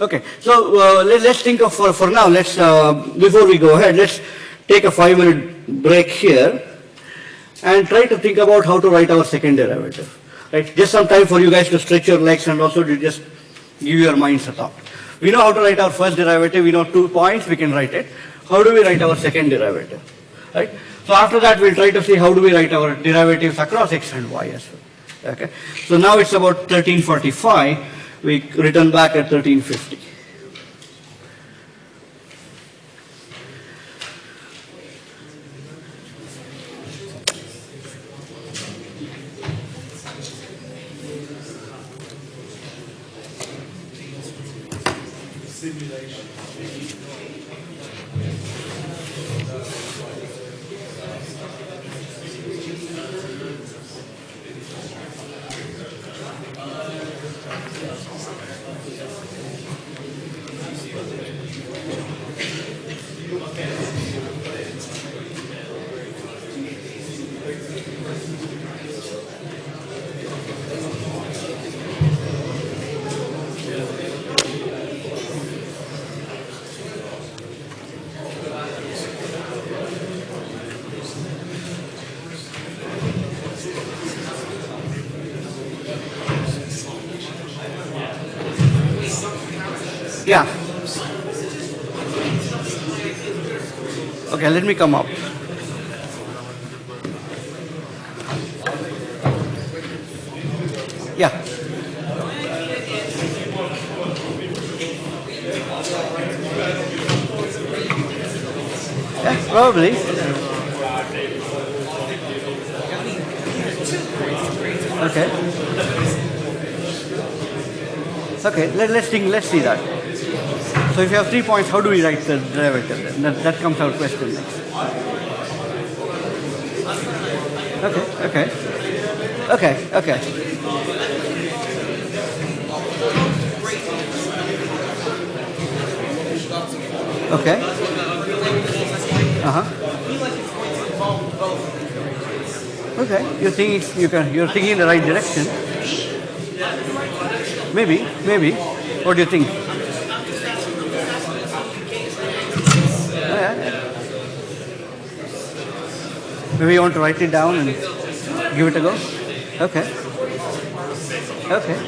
Okay. So uh, let, us think of for, for now. Let's uh, before we go ahead, let's take a five minute break here and try to think about how to write our second derivative. Right. Just some time for you guys to stretch your legs and also to just give your minds a thought. We know how to write our first derivative. We know two points. We can write it. How do we write our second derivative? Right. So after that, we'll try to see how do we write our derivatives across x and y as well. Okay. So now it's about 1345. We return back at 1350. Yeah. Okay, let me come up. Yeah. Yeah, probably. Okay. Okay, let, let's think, let's see that. So if you have three points, how do we write the derivative? That, that comes out question next. Okay, okay. Okay, okay. Okay. Uh-huh. Okay, you're thinking, you can, you're thinking in the right direction. Maybe, maybe. What do you think? Maybe you want to write it down and give it a go? Okay. Okay.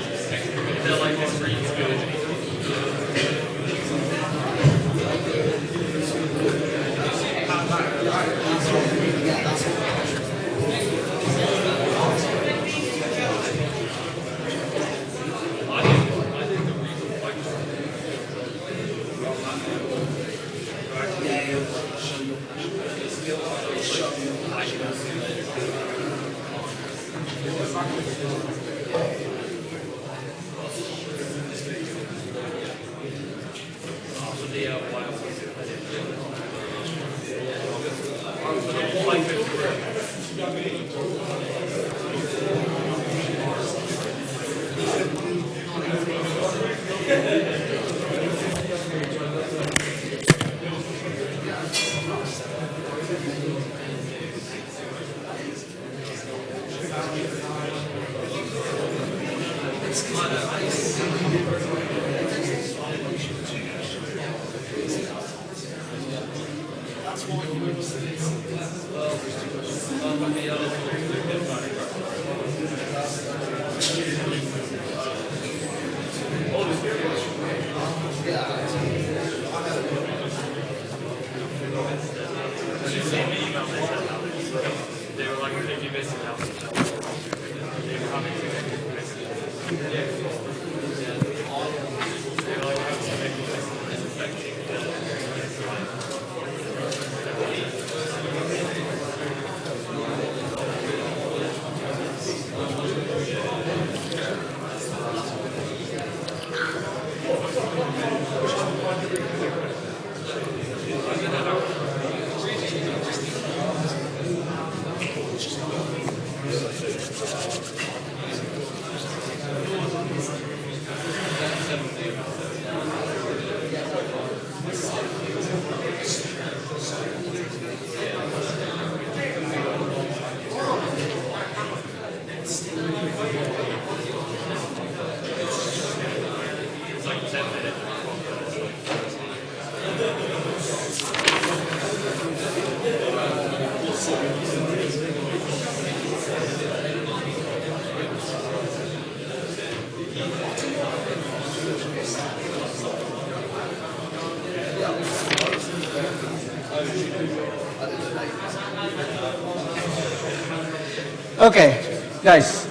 Okay, guys.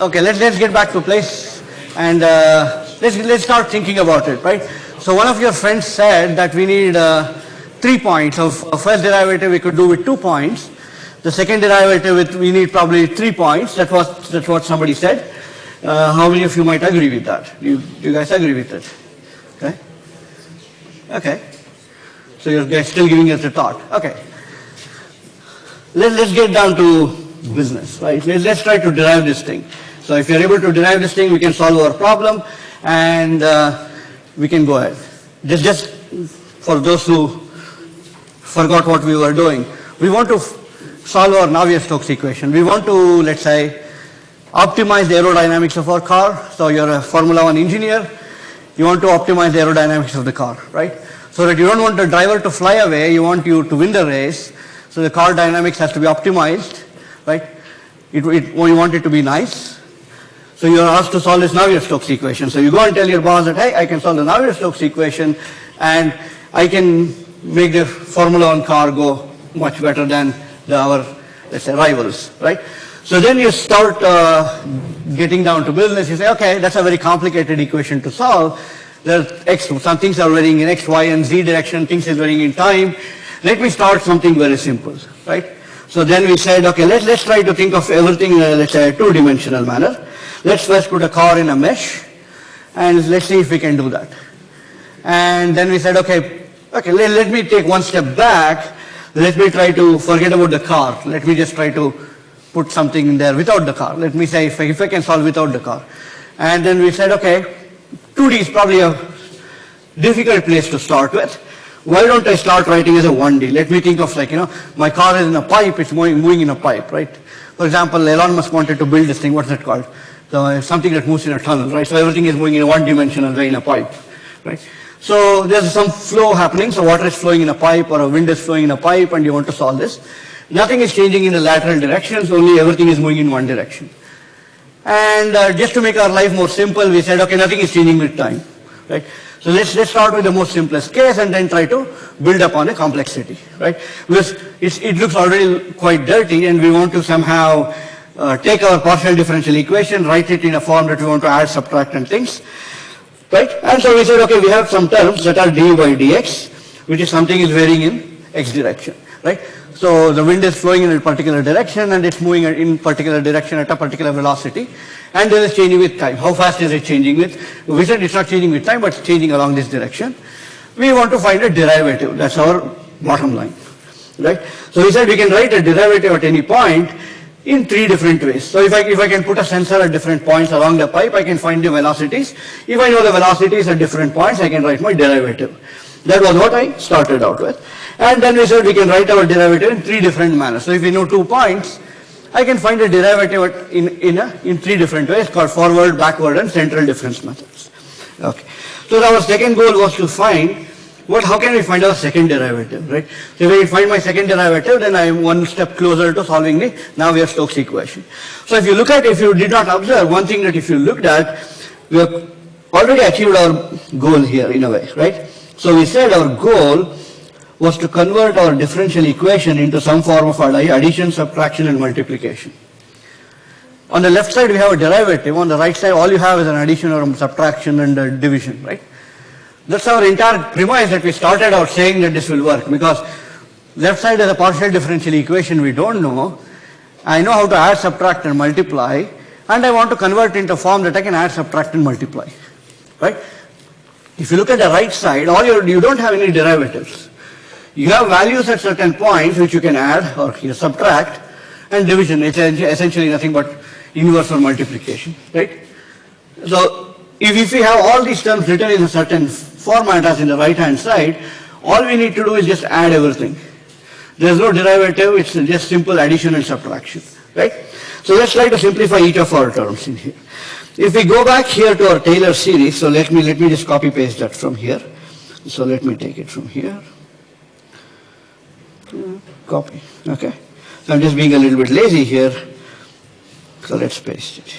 Okay, let's, let's get back to place and uh, let's, let's start thinking about it, right? So one of your friends said that we need uh, three points. Of of first derivative we could do with two points. The second derivative with, we need probably three points. That was, that's what somebody said. Uh, how many of you might agree with that? You, you guys agree with it? Okay? Okay. So you're still giving us a thought. Okay. Let, let's get down to business, right? Let, let's try to derive this thing. So if you're able to derive this thing, we can solve our problem and uh, we can go ahead. Just, just for those who forgot what we were doing, we want to solve our Navier-Stokes equation. We want to, let's say, optimize the aerodynamics of our car. So you're a Formula One engineer, you want to optimize the aerodynamics of the car, right? So that you don't want the driver to fly away, you want you to win the race. So the car dynamics has to be optimized, right? It, it, we want it to be nice. So you are asked to solve this Navier-Stokes equation. So you go and tell your boss that, hey, I can solve the Navier-Stokes equation and I can make the Formula One car go much better than the, our, let's say, rivals, right? So then you start uh, getting down to business. You say, okay, that's a very complicated equation to solve. There are X, some things are varying in X, Y, and Z direction, things is varying in time. Let me start something very simple, right? So then we said, okay, let's, let's try to think of everything in a, let's say, two-dimensional manner. Let's first put a car in a mesh, and let's see if we can do that. And then we said, okay, okay, let, let me take one step back. Let me try to forget about the car. Let me just try to put something in there without the car. Let me say if I, if I can solve without the car. And then we said, okay, 2D is probably a difficult place to start with. Why don't I start writing as a 1D? Let me think of like, you know, my car is in a pipe, it's moving, moving in a pipe, right? For example, Elon Musk wanted to build this thing, what's it called? So something that moves in a tunnel, right? So everything is moving in one-dimensional way in a pipe, right? So there's some flow happening, so water is flowing in a pipe or a wind is flowing in a pipe and you want to solve this. Nothing is changing in the lateral directions, only everything is moving in one direction. And uh, just to make our life more simple, we said, okay, nothing is changing with time, right? So let's, let's start with the most simplest case and then try to build upon a complexity, right? Because it looks already quite dirty and we want to somehow uh, take our partial differential equation, write it in a form that we want to add, subtract and things, right? And so we said, okay, we have some terms that are du by dx, which is something is varying in x direction, right? So the wind is flowing in a particular direction and it's moving in particular direction at a particular velocity. And it is changing with time. How fast is it changing with? We said it's not changing with time, but it's changing along this direction. We want to find a derivative. That's our bottom line. Right? So we said we can write a derivative at any point in three different ways. So if I, if I can put a sensor at different points along the pipe, I can find the velocities. If I know the velocities at different points, I can write my derivative. That was what I started out with. And then we said we can write our derivative in three different manners. So if we know two points, I can find a derivative in, in, a, in three different ways called forward, backward and central difference methods. Okay. So our second goal was to find what, how can we find our second derivative, right? So if I find my second derivative, then I am one step closer to solving the Navier-Stokes equation. So if you look at, if you did not observe, one thing that if you looked at, we have already achieved our goal here in a way, right? So we said our goal was to convert our differential equation into some form of addition, subtraction and multiplication. On the left side we have a derivative, on the right side all you have is an addition or subtraction and division, right? That's our entire premise that we started out saying that this will work because left side is a partial differential equation we don't know. I know how to add, subtract and multiply and I want to convert into a form that I can add, subtract and multiply, right? If you look at the right side, all you, you don't have any derivatives. You have values at certain points which you can add or you subtract and division. It's essentially nothing but inverse or multiplication, right? So if, if we have all these terms written in a certain format as in the right hand side, all we need to do is just add everything. There's no derivative, it's just simple addition and subtraction, right? So let's try to simplify each of our terms in here. If we go back here to our Taylor series, so let me, let me just copy paste that from here. So let me take it from here. Copy, okay. So I'm just being a little bit lazy here. So let's paste it.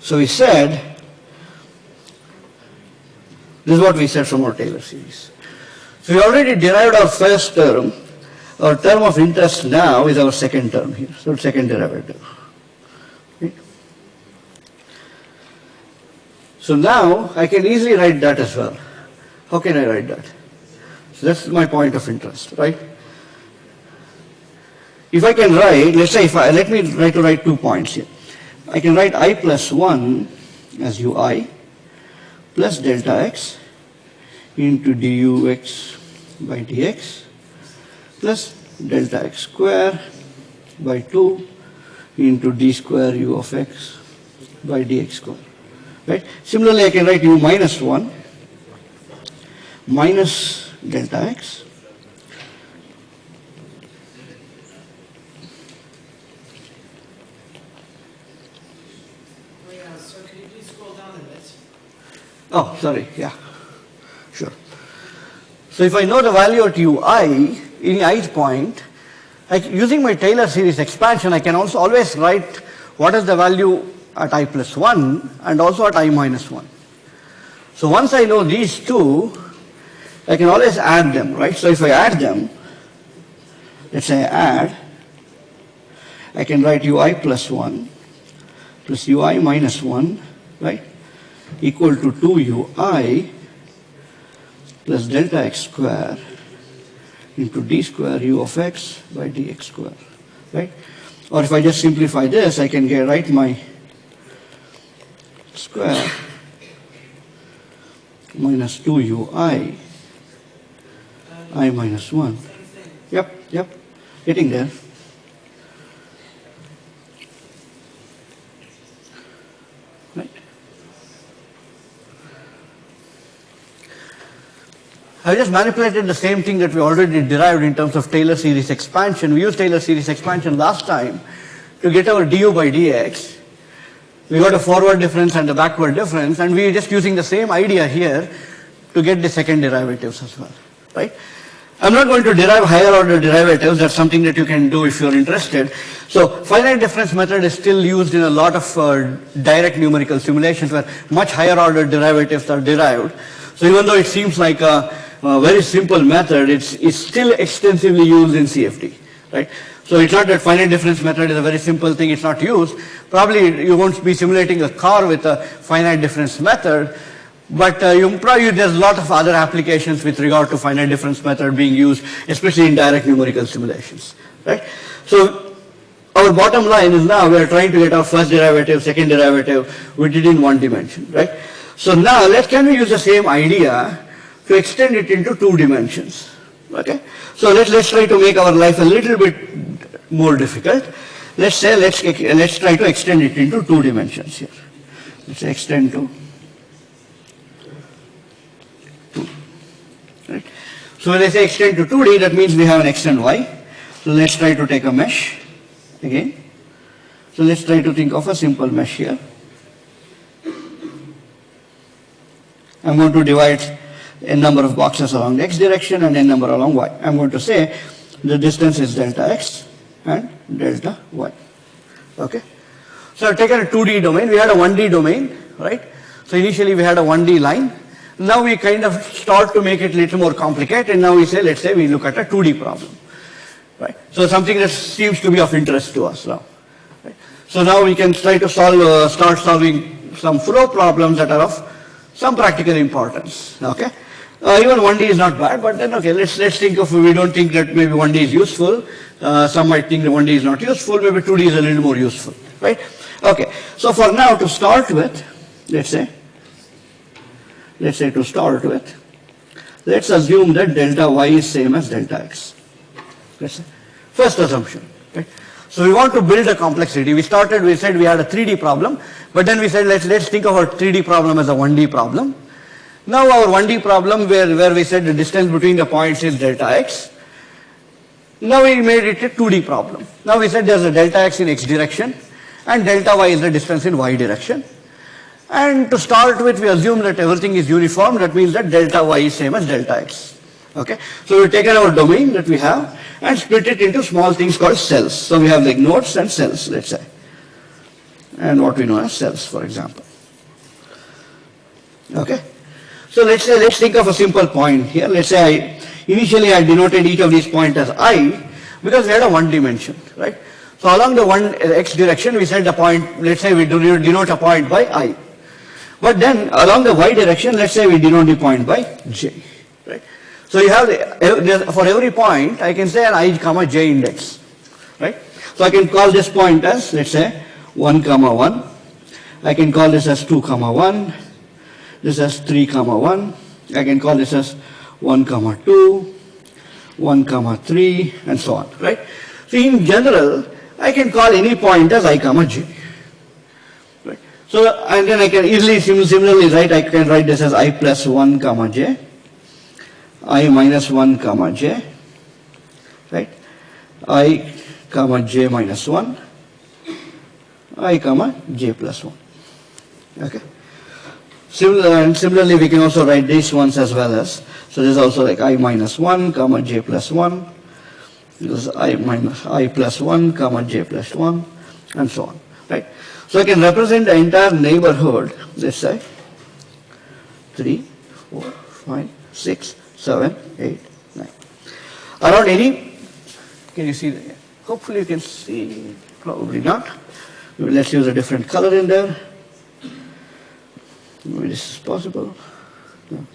So we said, this is what we said from our Taylor series. So we already derived our first term. Our term of interest now is our second term here, so second derivative. So now I can easily write that as well. How can I write that? So that's my point of interest, right? If I can write, let's say if I, let me try to write two points here. I can write i plus 1 as ui plus delta x into dux by dx plus delta x square by 2 into d square u of x by dx square. Right? Similarly, I can write u minus 1 minus delta x Oh yeah, sir, could you please scroll down a bit? Oh, sorry, yeah, sure. So if I know the value at ui, in ith point, I, using my Taylor series expansion, I can also always write what is the value at i plus 1 and also at i minus 1. So once I know these two, I can always add them, right? So if I add them, let's say I add, I can write ui plus 1 plus ui minus 1, right? Equal to 2 ui plus delta x square into d square u of x by dx square, right? Or if I just simplify this, I can get, write my square minus 2 ui i minus 1. Yep, yep, getting there. Right. I just manipulated the same thing that we already derived in terms of Taylor series expansion. We used Taylor series expansion last time to get our du by dx. We got a forward difference and a backward difference, and we are just using the same idea here to get the second derivatives as well, right? I'm not going to derive higher order derivatives, that's something that you can do if you're interested. So finite difference method is still used in a lot of uh, direct numerical simulations where much higher order derivatives are derived. So even though it seems like a, a very simple method, it's, it's still extensively used in CFD, right? So it's not that finite difference method is a very simple thing, it's not used. Probably you won't be simulating a car with a finite difference method, But uh, you probably, there's a lot of other applications with regard to finite difference method being used, especially in direct numerical simulations, right? So our bottom line is now we are trying to get our first derivative, second derivative, we did in one dimension, right? So now let's, can we use the same idea to extend it into two dimensions, okay? So let's, let's try to make our life a little bit more difficult. Let's say, let's, let's try to extend it into two dimensions here. Let's extend to two, right? So when I say extend to 2D, that means we have an x and y. So let's try to take a mesh again. So let's try to think of a simple mesh here. I'm going to divide a number of boxes along the x direction and a number along y. I'm going to say the distance is delta x and there's the y. Okay? So I've taken a 2D domain. We had a 1D domain, right? So initially we had a 1D line. Now we kind of start to make it a little more complicated and now we say, let's say we look at a 2D problem. Right? So something that seems to be of interest to us now. Right? So now we can try to solve, uh, start solving some flow problems that are of some practical importance. Okay? Uh, even 1D is not bad, but then okay, let's, let's think of, we don't think that maybe 1D is useful. Uh, some might think that 1D is not useful, maybe 2D is a little more useful, right? Okay, so for now to start with, let's say, let's say to start with, let's assume that delta y is same as delta x. Let's say, first assumption, right? So we want to build a complexity. We started, we said we had a 3D problem, but then we said let's, let's think of our 3D problem as a 1D problem. Now our 1D problem where, where we said the distance between the points is delta x. Now we made it a 2D problem. Now we said there's a delta x in x direction and delta y is the distance in y direction. And to start with, we assume that everything is uniform. That means that delta y is same as delta x. Okay. So we've taken our domain that we have and split it into small things called cells. So we have like nodes and cells, let's say. And what we know as cells, for example. Okay. So let's say, let's think of a simple point here. Let's say I, initially I denoted each of these points as i because we had a one dimension, right? So along the one uh, x direction, we said the point, let's say we denote a point by i. But then along the y direction, let's say we denote the point by j, right? So you have, for every point, I can say an i comma j index, right? So I can call this point as, let's say, 1 comma 1. I can call this as 2 comma 1. This as 3 comma 1. I can call this as 1 comma 2, 1 comma 3, and so on, right? So in general, I can call any point as i comma j. Right? So, and then I can easily, similarly write, I can write this as i plus 1 comma j, i minus 1 comma j, right? i comma j minus 1, i comma j plus 1. Okay? Similar, and similarly, we can also write these ones as well as, so this is also like i minus 1 comma j plus 1, this is i minus i plus 1 comma j plus 1 and so on right? So i can represent the entire neighborhood let's say 3 4 5 6 7 8 9 around any can you see hopefully you can see probably not. Let's use a different color in there this is possible no.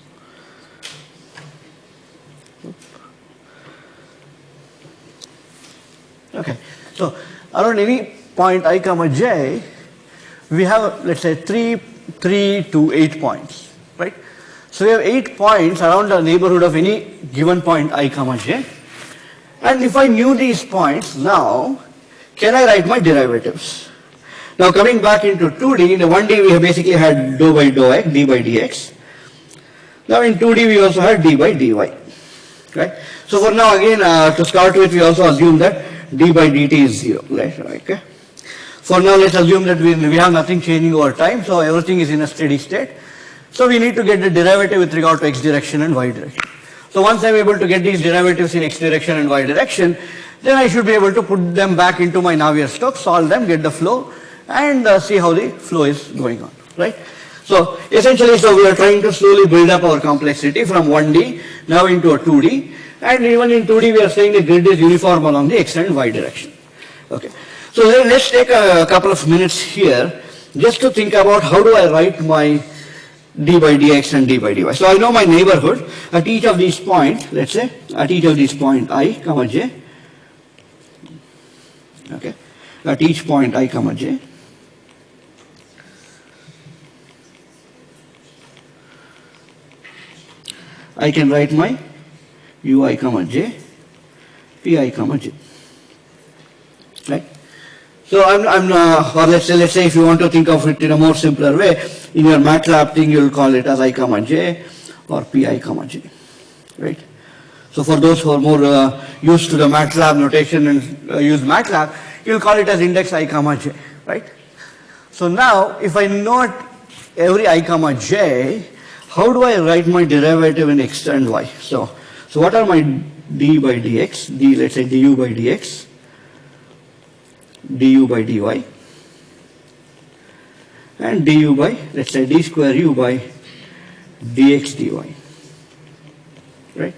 Okay, so around any point i comma j, we have let's say 3, 3 to 8 points, right? So we have 8 points around the neighborhood of any given point i comma j. And if I knew these points now, can I write my derivatives? Now coming back into 2D, in the 1D we have basically had dou by dou x, d by dx. Now in 2D we also had d by dy, right? So for now again, uh, to start with, we also assume that d by dt is 0, right? Okay. For now, let's assume that we, we have nothing changing over time, so everything is in a steady state. So we need to get the derivative with regard to x direction and y direction. So once I'm able to get these derivatives in x direction and y direction, then I should be able to put them back into my Navier-Stokes, solve them, get the flow, and uh, see how the flow is going on, right? So essentially, so we are trying to slowly build up our complexity from 1D now into a 2D. And even in 2D, we are saying the grid is uniform along the x and y direction. Okay. So let's take a couple of minutes here just to think about how do I write my d by dx and d by dy. So I know my neighborhood at each of these points, let's say, at each of these point i, comma j, okay, at each point i, comma j, I can write my ui, comma j, pi, comma j, right? So I'm, I'm uh, or let's say, let's say if you want to think of it in a more simpler way, in your MATLAB thing you'll call it as i comma j or pi comma j, right? So for those who are more uh, used to the MATLAB notation and uh, use MATLAB, you'll call it as index i comma j, right? So now if I note every i comma j, how do I write my derivative in x and y? So, so what are my d by dx, d let's say du by dx, du by dy. And du by let's say d square u by dx dy. Right?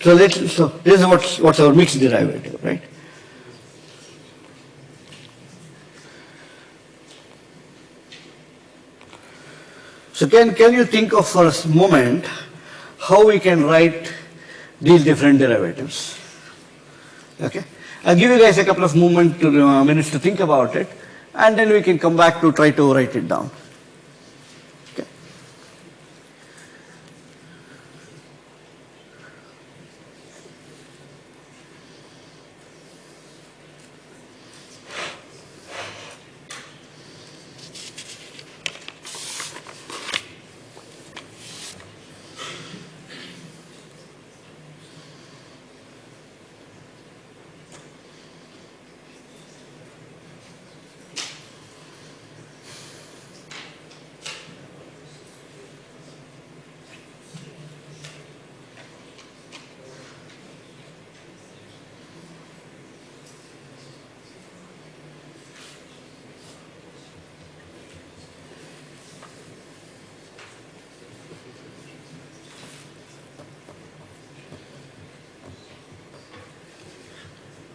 So let's so this is what's what's our mixed derivative right so can can you think of for a moment how we can write these different derivatives okay I'll give you guys a couple of moment to, uh, minutes to think about it, and then we can come back to try to write it down.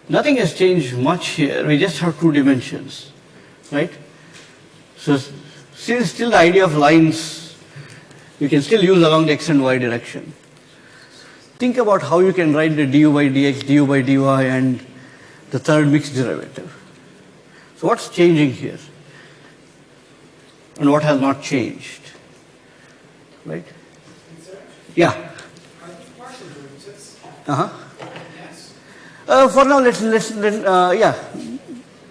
Nothing has changed much here. We just have two dimensions, right? So since still the idea of lines you can still use along the x and y direction. Think about how you can write the du by dx, du by dy and the third mixed derivative. So what's changing here? And what has not changed? Right? Yeah. Are these partial derivatives? Uh-huh. Uh, for now, let's, let's, let, uh, yeah,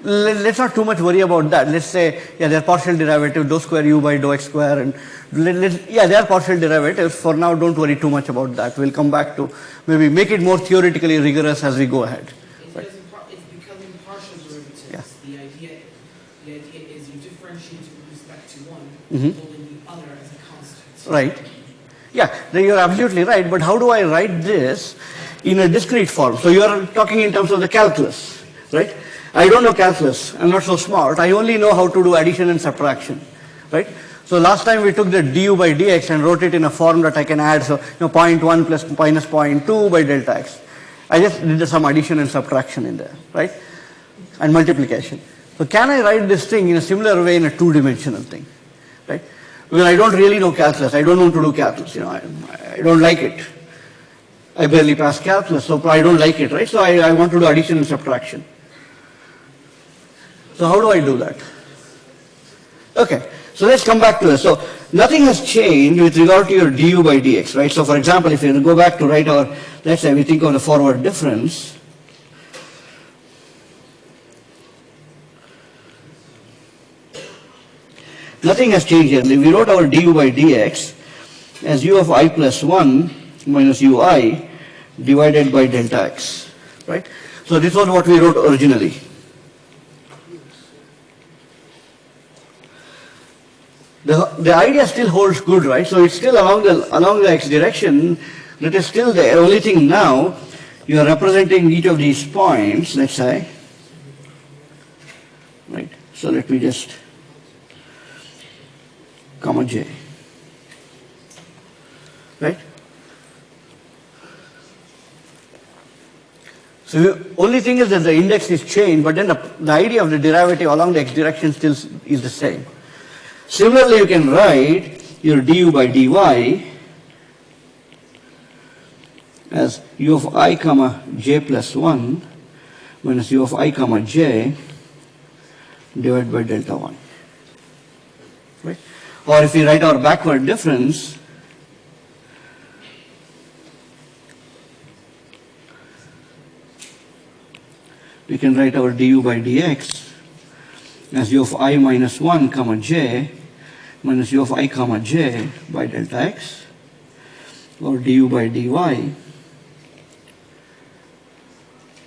Let, let's not too much worry about that. Let's say, yeah, they're partial derivative, dou square u by dou x square, and let, let, yeah, they're partial derivatives. For now, don't worry too much about that. We'll come back to maybe make it more theoretically rigorous as we go ahead. It's becoming partial derivatives. Yeah. The idea, the idea is you differentiate with respect to one, Mhm. holding the other as a constant. Right? Yeah, you're absolutely right, but how do I write this in a discrete form? So you're talking in terms of the calculus, right? I don't know calculus, I'm not so smart, I only know how to do addition and subtraction, right? So last time we took the du by dx and wrote it in a form that I can add, so you know, 0.1 plus minus 0.2 by delta x. I just did some addition and subtraction in there, right? And multiplication. So can I write this thing in a similar way in a two-dimensional thing, right? Because I don't really know calculus. I don't want to do calculus. You know, I, I don't like it. I barely pass calculus, so I don't like it, right? So I, I want to do addition and subtraction. So how do I do that? Okay, so let's come back to this. So nothing has changed with regard to your du by dx, right? So for example, if you go back to write our, let's say we think of the forward difference, Nothing has changed here. We wrote our du by dx as u of i plus 1 minus ui divided by delta x, right? So this was what we wrote originally. The, the idea still holds good, right? So it's still along the, along the x direction, that is still there. Only thing now, you are representing each of these points, let's say, right? So let me just comma j. So the only thing is that the index is changed, but then the, the idea of the derivative along the x direction still is the same. Similarly, you can write your du by dy as u of i comma j plus 1 minus u of i comma j divided by delta 1. Right? Or if we write our backward difference, we can write our du by dx as u of i minus 1 comma j minus u of i comma j by delta x or du by dy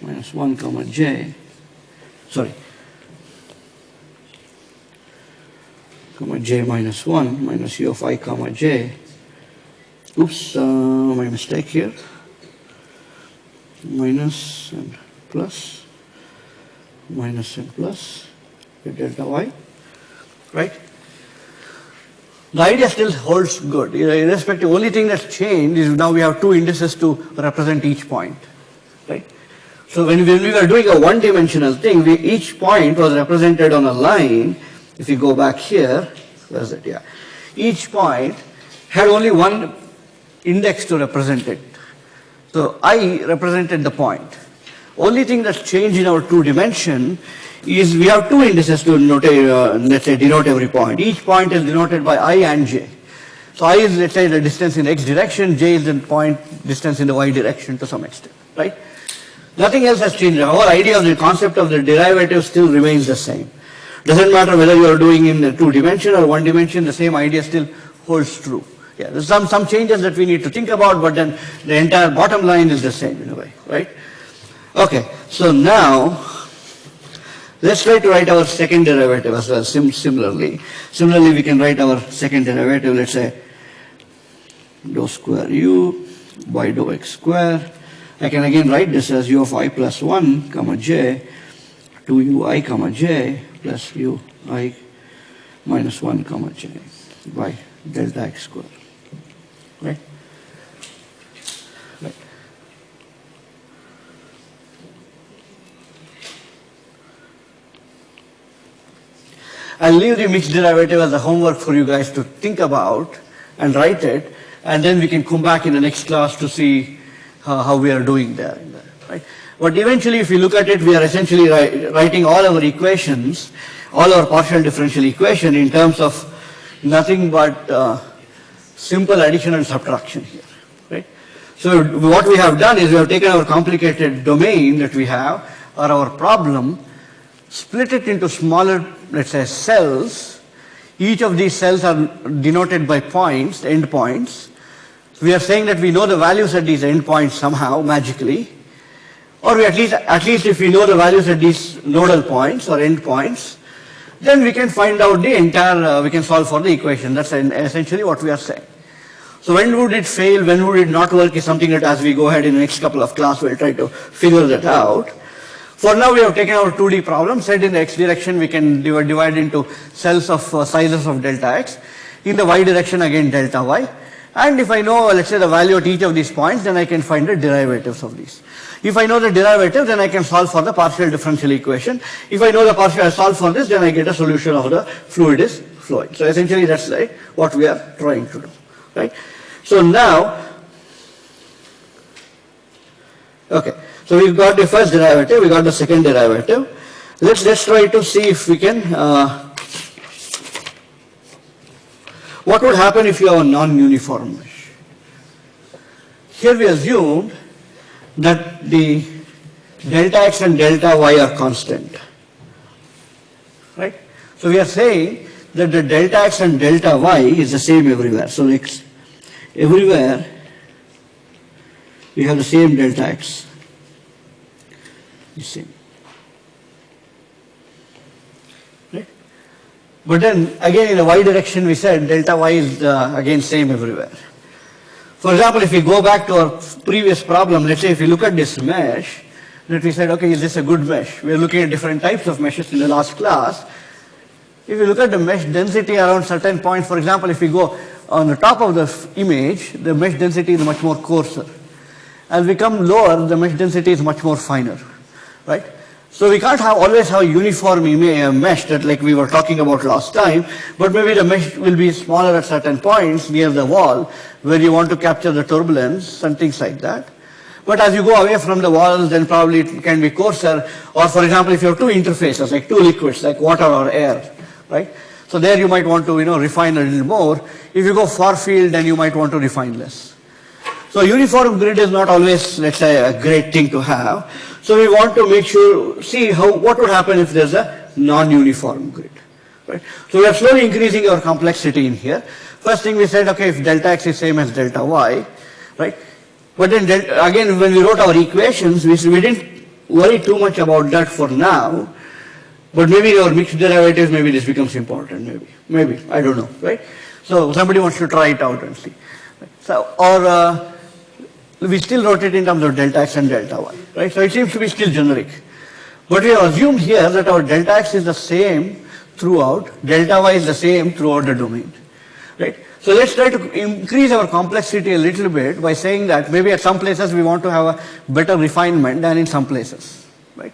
minus 1 comma j. Sorry. Comma j minus 1 minus u of i comma j. Oops uh, my mistake here. Minus and plus minus and plus with delta y, right? The idea still holds good, irrespective, only thing that's changed is now we have two indices to represent each point, right? So when, when we were doing a one-dimensional thing, we, each point was represented on a line. If you go back here, where's it, yeah. Each point had only one index to represent it. So I represented the point. Only thing that's changed in our two dimension is we have two indices to note, uh, let's say denote every point. Each point is denoted by i and j. So i is let's say the distance in x direction, j is the point distance in the y direction to some extent, right? Nothing else has changed. Our idea of the concept of the derivative still remains the same. Doesn't matter whether you are doing in two dimension or one dimension, the same idea still holds true. Yeah, there's some, some changes that we need to think about, but then the entire bottom line is the same in a way, right? Okay, so now let's try to write our second derivative as well, sim similarly. Similarly, we can write our second derivative, let's say dou square u by dou x square. I can again write this as u of i plus 1 comma j 2 ui comma j plus u i minus 1 comma j by delta x square. I'll leave the mixed derivative as a homework for you guys to think about and write it, and then we can come back in the next class to see how, how we are doing there. Right? But eventually, if you look at it, we are essentially writing all our equations, all our partial differential equation in terms of nothing but uh, simple addition and subtraction here. Right? So what we have done is we have taken our complicated domain that we have, or our problem, split it into smaller, let's say, cells. Each of these cells are denoted by points, endpoints. We are saying that we know the values at these endpoints somehow, magically. Or we at least, at least if we know the values at these nodal points or endpoints, then we can find out the entire, uh, we can solve for the equation. That's essentially what we are saying. So when would it fail, when would it not work is something that as we go ahead in the next couple of class, we'll try to figure that out. For now, we have taken our 2D problem, said in the x direction we can divide, divide into cells of uh, sizes of delta x. In the y direction, again delta y. And if I know, let's say the value at each of these points, then I can find the derivatives of these. If I know the derivative, then I can solve for the partial differential equation. If I know the partial, I solve for this, then I get a solution of the fluid is flowing. So essentially that's like what we are trying to do, right? So now, okay, so we've got the first derivative, we got the second derivative. Let's just try to see if we can, uh, what would happen if you have a non-uniform mesh? Here we assumed that the delta x and delta y are constant. Right? So we are saying that the delta x and delta y is the same everywhere. So everywhere we have the same delta x. The same. Right? But then again in the y direction we said delta y is uh, again same everywhere. For example, if we go back to our previous problem, let's say if you look at this mesh, that we said, okay, is this a good mesh? We are looking at different types of meshes in the last class. If you look at the mesh density around certain points, for example, if we go on the top of the image, the mesh density is much more coarser. As we come lower, the mesh density is much more finer, right? So we can't have always have uniform uh, mesh that like we were talking about last time, but maybe the mesh will be smaller at certain points near the wall where you want to capture the turbulence and things like that. But as you go away from the walls, then probably it can be coarser. Or for example, if you have two interfaces, like two liquids, like water or air, right? So there you might want to, you know, refine a little more. If you go far field, then you might want to refine less. So uniform grid is not always, let's say, a great thing to have. So we want to make sure, see how, what would happen if there's a non-uniform grid. Right? So we are slowly increasing our complexity in here. First thing we said, okay, if delta x is same as delta y, right? But then again, when we wrote our equations, we, we didn't worry too much about that for now. But maybe our mixed derivatives, maybe this becomes important, maybe, maybe, I don't know, right? So somebody wants to try it out and see. So, or uh, we still wrote it in terms of delta x and delta y, right? So it seems to be still generic. But we have assumed here that our delta x is the same throughout, delta y is the same throughout the domain, right? So let's try to increase our complexity a little bit by saying that maybe at some places we want to have a better refinement than in some places, right?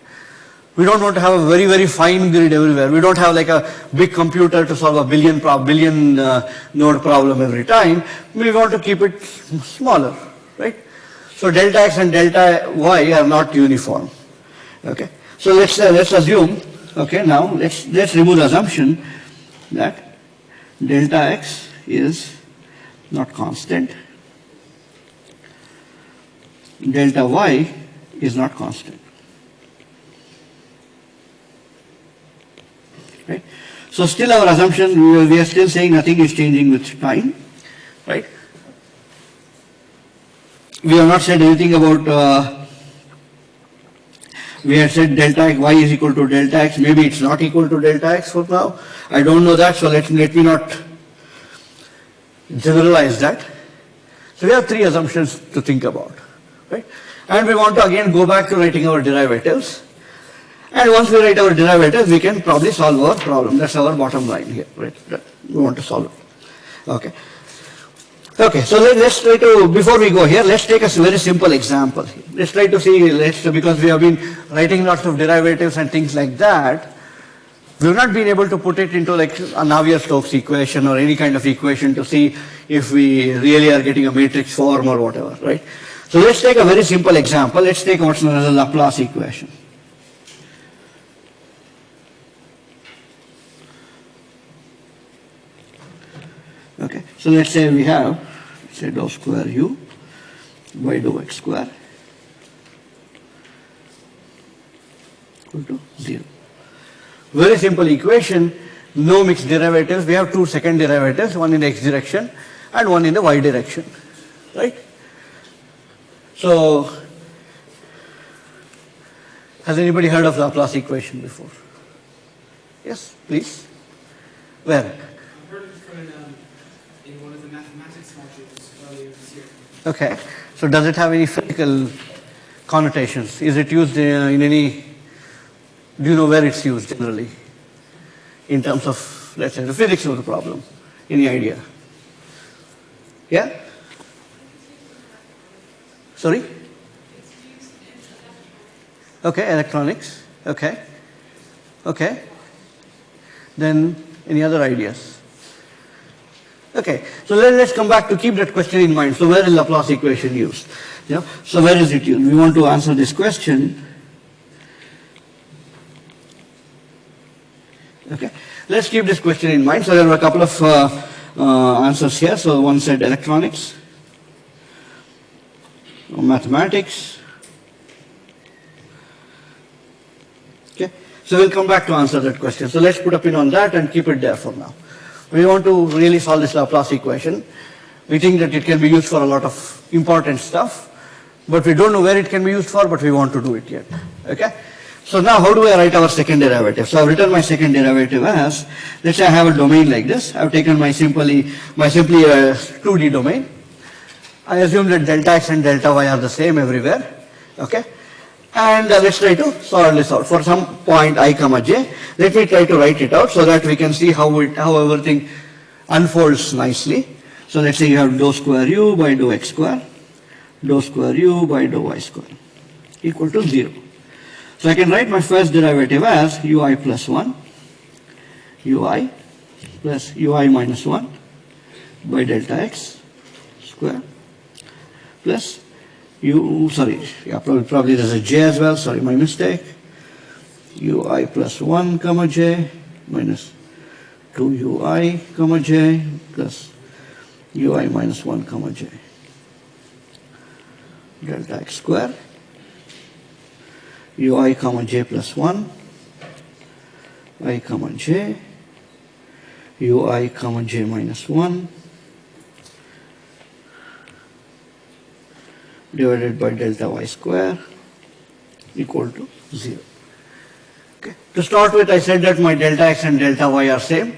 We don't want to have a very, very fine grid everywhere. We don't have like a big computer to solve a billion, pro- billion uh, node problem every time. We want to keep it smaller? So delta x and delta y are not uniform. Okay. So let's uh, let's assume. Okay. Now let's let's remove the assumption that delta x is not constant. Delta y is not constant. right? So still our assumption, we are- we are still saying nothing is changing with time, right? We have not said anything about, uh, we have said delta x, y is equal to delta x, maybe it's not equal to delta x for now. I don't know that, so let, let me not generalize that. So we have three assumptions to think about, right? And we want to again go back to writing our derivatives. And once we write our derivatives, we can probably solve our problem. That's our bottom line here, right? We want to solve it. Okay. Okay, so let, us try to, before we go here, let's take a very simple example. Let's try to see, let's, because we have been writing lots of derivatives and things like that, we've not been able to put it into like a Navier-Stokes equation or any kind of equation to see if we really are getting a matrix form or whatever, right? So let's take a very simple example. Let's take what's known as a Laplace equation. Okay, so let's say we have, say dou square u by x square equal to 0. Very simple equation, no mixed derivatives. We have two second derivatives, one in the x direction and one in the y direction, right? So, has anybody heard of Laplace equation before? Yes, please. Where? I've heard of it from um, in one of the mathematics modules earlier this year. Okay. So does it have any physical connotations? Is it used uh, in any, do you know where it's used generally? In terms of, let's say, the physics of the problem. Any idea? Yeah? Sorry? Okay, electronics. Okay. Okay. Then any other ideas? Okay, so let, us come back to keep that question in mind. So where is Laplace equation used? Yeah. So where is it used? We want to answer this question. Okay, let's keep this question in mind. So there are a couple of uh, uh, answers here. So one said electronics, mathematics. Okay, so we'll come back to answer that question. So let's put a pin on that and keep it there for now. We want to really solve this Laplace equation. We think that it can be used for a lot of important stuff, but we don't know where it can be used for, but we want to do it yet. Okay? So now how do I write our second derivative? So I've written my second derivative as, let's say I have a domain like this. I've taken my simply, my simply uh, a 2D domain. I assume that delta x and delta y are the same everywhere. Okay? And uh, let's try to solve this out. For some point i comma j, let me try to write it out so that we can see how, it, how everything unfolds nicely. So let's say you have dou square u by dou x square, dou square u by dou y square equal to 0. So I can write my first derivative as ui plus 1, ui plus ui minus 1 by delta x square plus u, sorry, yeah, probably, probably there's a j as well, sorry, my mistake. ui plus 1 comma j minus 2 ui comma j plus ui minus 1 comma j delta x square ui comma j plus 1 i comma j ui comma j minus 1 divided by delta y square equal to 0. Okay. To start with, I said that my delta x and delta y are same.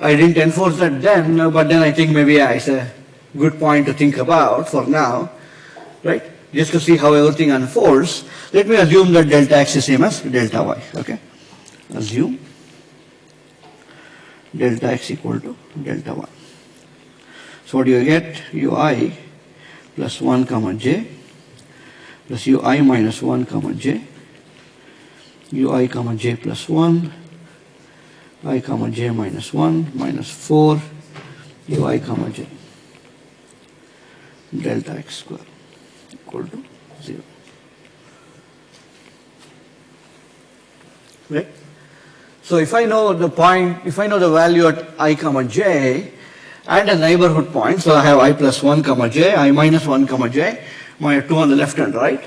I didn't enforce that then, but then I think maybe yeah, it's a good point to think about for now, right? Just to see how everything unfolds. Let me assume that delta x is same as delta y, okay? Assume delta x equal to delta y. So what do you get? ui plus 1 comma j plus ui minus 1 comma j ui comma j plus 1 i comma j minus 1 minus 4 ui comma j delta x square equal to 0. Right? So if I know the point, if I know the value at i comma j and a neighborhood point, so I have i plus 1 comma j, i minus 1 comma j, my two on the left and right,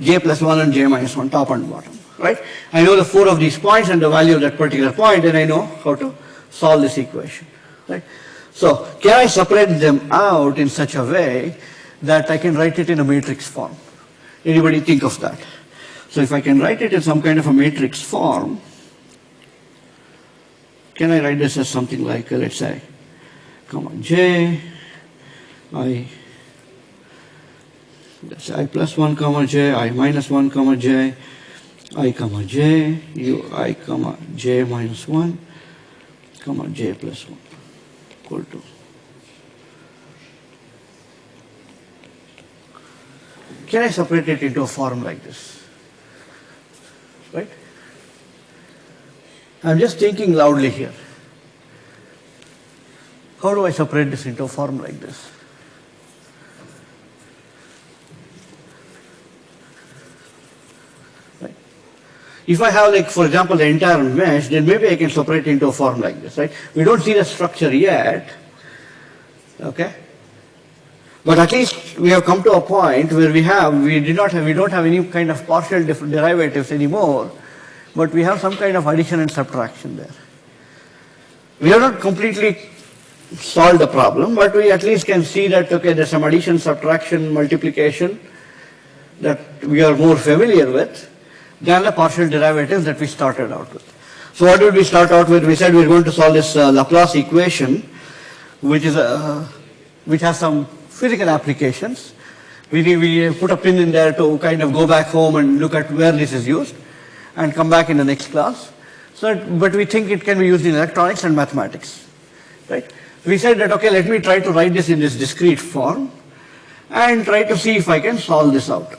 j plus 1 and j minus 1 top and bottom, right? I know the four of these points and the value of that particular point and I know how to solve this equation, right? So can I separate them out in such a way that I can write it in a matrix form? Anybody think of that? So if I can write it in some kind of a matrix form, can I write this as something like, uh, let's say, comma j, i, let's i plus 1 comma j, i minus 1 comma j, i comma j, u i comma j minus 1, comma j plus 1 equal to. Can I separate it into a form like this? Right? I'm just thinking loudly here. How do I separate this into a form like this? If I have like, for example, the entire mesh, then maybe I can separate into a form like this, right? We don't see the structure yet, okay? But at least we have come to a point where we have, we did not have, we don't have any kind of partial derivatives anymore, but we have some kind of addition and subtraction there. We are not completely solved the problem, but we at least can see that, okay, there's some addition, subtraction, multiplication that we are more familiar with than the partial derivatives that we started out with. So what did we start out with? We said we are going to solve this uh, Laplace equation, which is a, which has some physical applications. We, we put a pin in there to kind of go back home and look at where this is used and come back in the next class. So, but we think it can be used in electronics and mathematics, right? We said that, okay, let me try to write this in this discrete form and try to see if I can solve this out,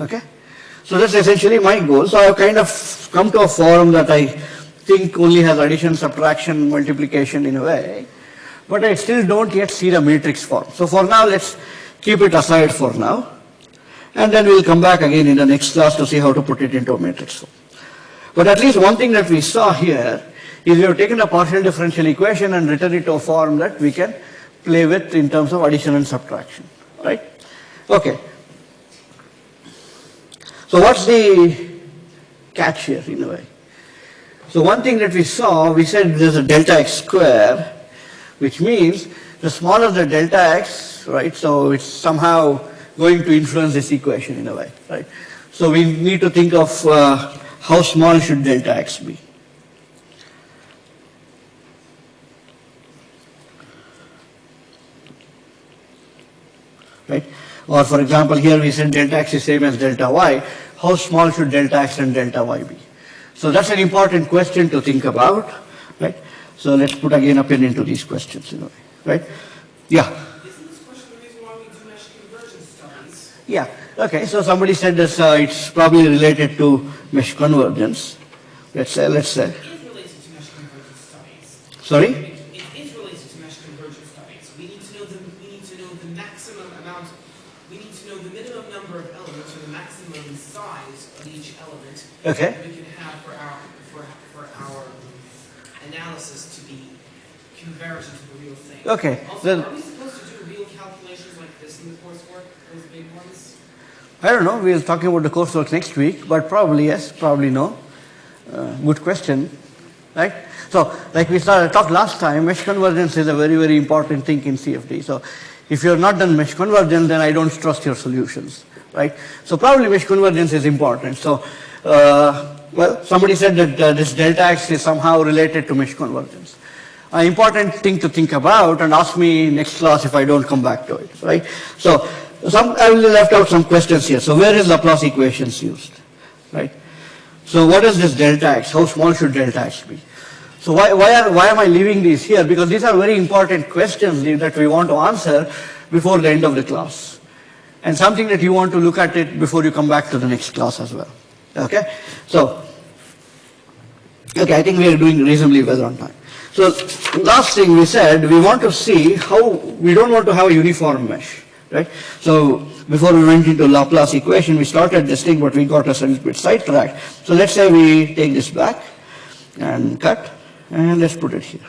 okay? So that's essentially my goal. So I've kind of come to a form that I think only has addition, subtraction, multiplication in a way, but I still don't yet see the matrix form. So for now, let's keep it aside for now. And then we'll come back again in the next class to see how to put it into a matrix form. But at least one thing that we saw here is we have taken a partial differential equation and written it to a form that we can play with in terms of addition and subtraction, right? Okay. So what's the catch here in a way? So one thing that we saw, we said there's a delta x square, which means the smaller the delta x, right, so it's somehow going to influence this equation in a way, right? So we need to think of uh, how small should delta x be. Right? Or for example, here we said delta x is same as delta y. How small should delta x and delta y be? So that's an important question to think about, right? So let's put again a pin into these questions in a way, right? Yeah. Isn't this question the reason why we do mesh convergence studies? Yeah, Okay, so somebody said this, uh, it's probably related to mesh convergence. Let's say, let's say. It is related to mesh convergence studies. Sorry? It is related to mesh convergence studies. We need to know the, we need to know the maximum amount, we need to know the minimum number of elements or the maximum size of each element Okay. that we can have for our, for, for our analysis to be convergent to the real thing. Okay, Also, then- are we supposed to do real calculations like this in the coursework, those big ones? I don't know, we'll talking about the coursework next week, but probably yes, probably no. Uh, good question, right? So, like we started talked last time, mesh convergence is a very, very important thing in CFD. So, if you're not done mesh convergence, then I don't trust your solutions, right? So, probably mesh convergence is important. So, uh, well, somebody said that uh, this delta x is somehow related to mesh convergence. An important thing to think about and ask me next class if I don't come back to it, right? So, some, I will left out some questions here. So, where is Laplace equations used, right? So what is this delta x? How small should delta x be? So why, why, are, why am I leaving these here? Because these are very important questions that we want to answer before the end of the class. And something that you want to look at it before you come back to the next class as well. Okay? So, okay, I think we are doing reasonably well on time. So last thing we said, we want to see how, we don't want to have a uniform mesh, right? So before we went into Laplace equation, we started this thing, but we got a little bit sidetracked. So let's say we take this back and cut, and let's put it here.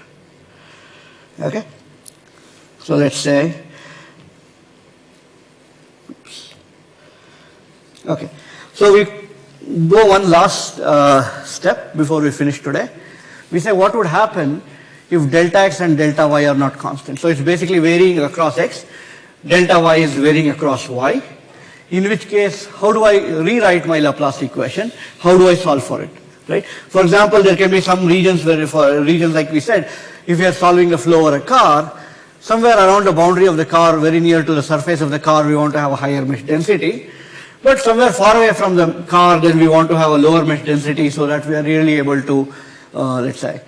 Okay? So let's say, oops. Okay. So we go one last uh, step before we finish today. We say what would happen if delta x and delta y are not constant. So it's basically varying across x. Delta y is varying across y. In which case, how do I rewrite my Laplace equation? How do I solve for it? Right? For example, there can be some regions where, for regions like we said, if you are solving a flow or a car, somewhere around the boundary of the car, very near to the surface of the car, we want to have a higher mesh density. But somewhere far away from the car, then we want to have a lower mesh density so that we are really able to, uh, let's say,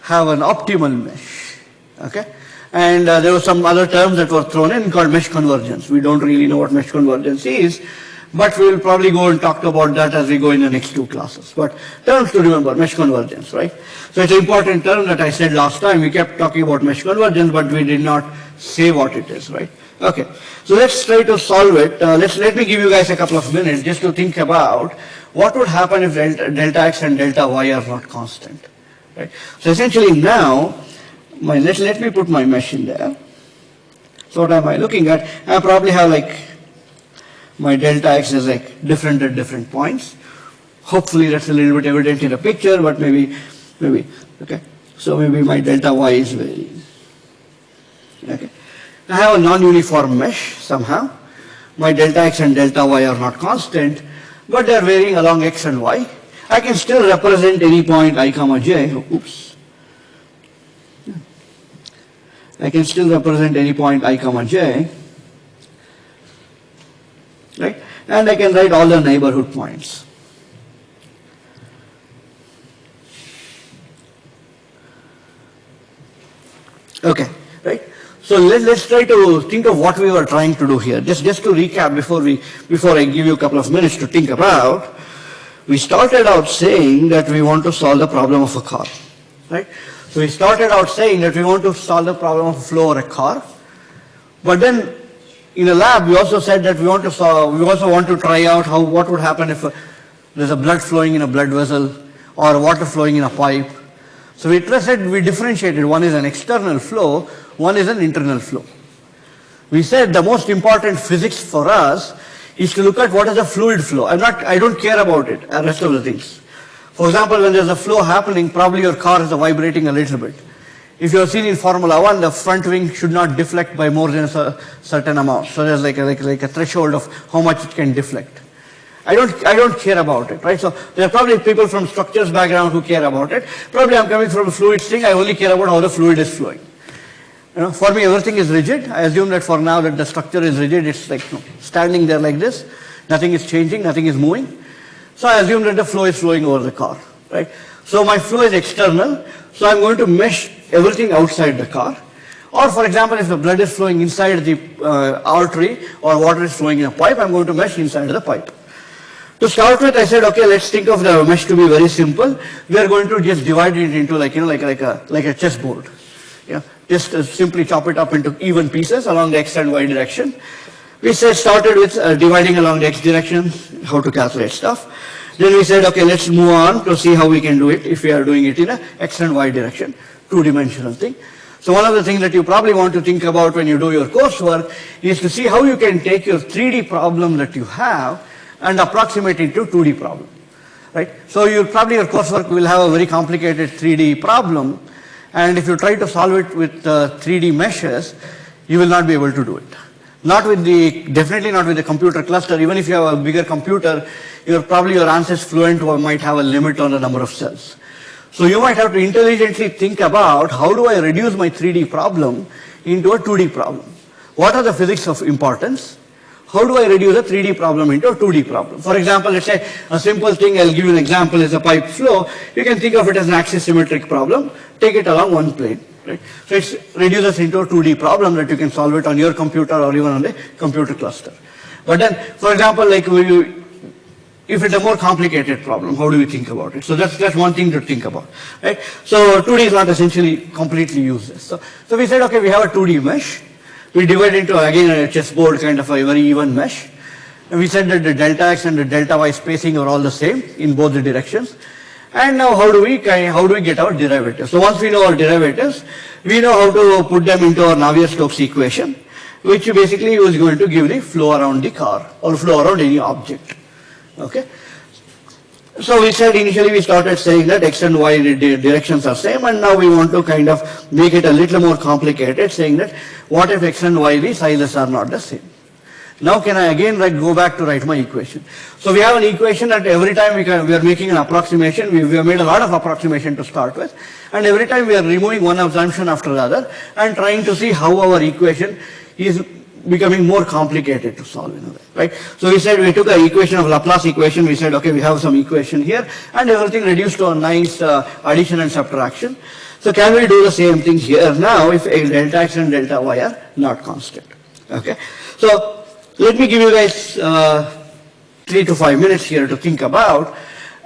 have an optimal mesh. Okay? And uh, there were some other terms that were thrown in called mesh convergence. We don't really know what mesh convergence is, but we will probably go and talk about that as we go in the next two classes. But terms to remember, mesh convergence, right? So it's an important term that I said last time. We kept talking about mesh convergence, but we did not say what it is, right? Okay, so let's try to solve it. Uh, let's, let me give you guys a couple of minutes just to think about what would happen if delta, delta x and delta y are not constant. Right? So essentially now, my, let, let me put my mesh in there. So what am I looking at? I probably have like my delta x is like different at different points. Hopefully that's a little bit evident in the picture, but maybe, maybe, okay. So maybe my delta y is varying. Okay. I have a non-uniform mesh somehow. My delta x and delta y are not constant, but they are varying along x and y. I can still represent any point i comma j. Oops. I can still represent any point i comma j. Right? And I can write all the neighborhood points. Okay, right? So let, let's try to think of what we were trying to do here. Just, just to recap before, we, before I give you a couple of minutes to think about, we started out saying that we want to solve the problem of a car, right? So we started out saying that we want to solve the problem of flow or a car, but then in a lab we also said that we want to solve, we also want to try out how, what would happen if a, there's a blood flowing in a blood vessel or water flowing in a pipe. So we said we differentiated, one is an external flow, one is an internal flow. We said the most important physics for us is to look at what is a fluid flow. I'm not, I don't care about it, the rest of the things. For example, when there's a flow happening, probably your car is vibrating a little bit. If you have seen in Formula One, the front wing should not deflect by more than a certain amount. So there's like a, like, like a threshold of how much it can deflect. I don't, I don't care about it, right? So there are probably people from structures background who care about it. Probably I'm coming from a fluids thing, I only care about how the fluid is flowing. You know, for me, everything is rigid. I assume that for now that the structure is rigid, it's like you know, standing there like this. Nothing is changing, nothing is moving. So I assume that the flow is flowing over the car, right? So my flow is external. So I'm going to mesh everything outside the car. Or for example, if the blood is flowing inside the uh, artery or water is flowing in a pipe, I'm going to mesh inside the pipe. To start with, I said, okay, let's think of the mesh to be very simple. We are going to just divide it into like, you know, like, like a, like a chessboard. Yeah, just uh, simply chop it up into even pieces along the x and y direction. We said started with uh, dividing along the x direction, how to calculate stuff. Then we said, okay, let's move on to see how we can do it if we are doing it in a x and y direction, two-dimensional thing. So one of the things that you probably want to think about when you do your coursework is to see how you can take your 3D problem that you have and approximate it to 2D problem, right? So you probably your coursework will have a very complicated 3D problem, and if you try to solve it with uh, 3D meshes, you will not be able to do it. Not with the, definitely not with the computer cluster. Even if you have a bigger computer, your probably your ANSYS Fluent might have a limit on the number of cells. So you might have to intelligently think about how do I reduce my 3D problem into a 2D problem. What are the physics of importance? How do I reduce a 3D problem into a 2D problem? For example, let's say a simple thing, I'll give you an example, is a pipe flow. You can think of it as an axis symmetric problem. Take it along one plane. Right? So it reduces into a 2D problem that you can solve it on your computer or even on the computer cluster. But then, for example, like if it's a more complicated problem, how do we think about it? So that's, that's one thing to think about, right? So 2D is not essentially completely useless. So, so we said, okay, we have a 2D mesh. We divide into, again, a chessboard kind of a very even mesh. And we said that the delta x and the delta y spacing are all the same in both the directions. And now how do we, how do we get our derivatives? So once we know our derivatives, we know how to put them into our Navier-Stokes equation, which basically is going to give the flow around the car or flow around any object. Okay. So we said initially we started saying that x and y directions are same and now we want to kind of make it a little more complicated saying that what if x and y the sizes are not the same. Now can I again write, go back to write my equation. So we have an equation that every time we, can, we are making an approximation, we, we have made a lot of approximation to start with and every time we are removing one assumption after the other and trying to see how our equation is becoming more complicated to solve in a way, right? So we said we took an equation of Laplace equation, we said okay we have some equation here and everything reduced to a nice uh, addition and subtraction. So can we do the same thing here now if delta x and delta y are not constant, okay? So let me give you guys uh, three to five minutes here to think about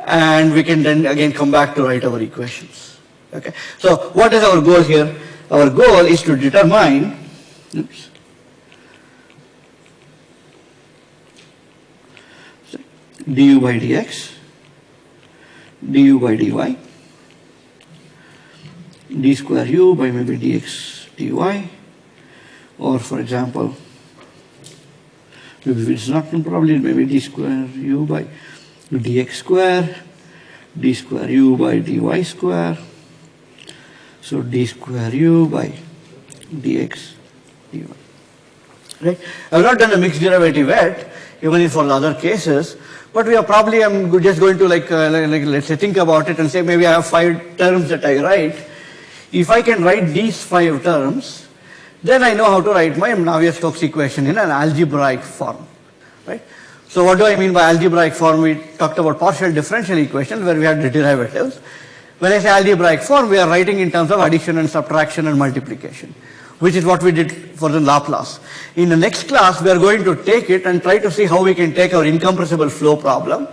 and we can then again come back to write our equations, okay? So what is our goal here? Our goal is to determine, oops, du by dx, du by dy, d square u by maybe dx dy, or for example, maybe it's not probably maybe d square u by dx square, d square u by dy square, so d square u by dx dy. Right? I've not done a mixed derivative yet, even if for other cases, but we are probably, I'm just going to like, uh, like, let's say think about it and say maybe I have five terms that I write. If I can write these five terms, then I know how to write my Navier-Stokes equation in an algebraic form, right? So what do I mean by algebraic form? We talked about partial differential equations where we had the derivatives. When I say algebraic form, we are writing in terms of addition and subtraction and multiplication which is what we did for the Laplace. In the next class, we are going to take it and try to see how we can take our incompressible flow problem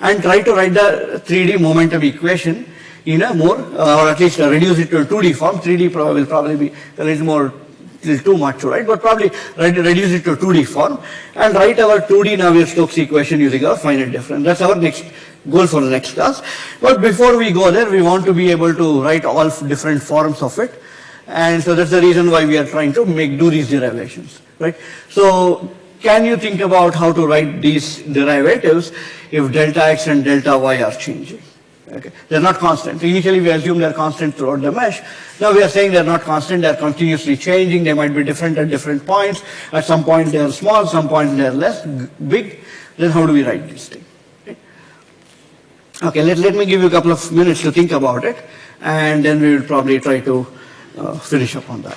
and try to write the 3D momentum equation in a more, uh, or at least reduce it to a 2D form. 3D will probably be a little more, little too much to write, but probably reduce it to a 2D form and write our 2D Navier-Stokes equation using our finite difference. That's our next goal for the next class. But before we go there, we want to be able to write all different forms of it and so that's the reason why we are trying to make do these derivations, right? So can you think about how to write these derivatives if delta x and delta y are changing? Okay. They're not constant. Initially we assume they're constant throughout the mesh. Now we are saying they're not constant, they're continuously changing, they might be different at different points. At some point they're small, some point they're less big. Then how do we write this thing? Okay, okay let, let me give you a couple of minutes to think about it and then we will probably try to Uh, finish up on that.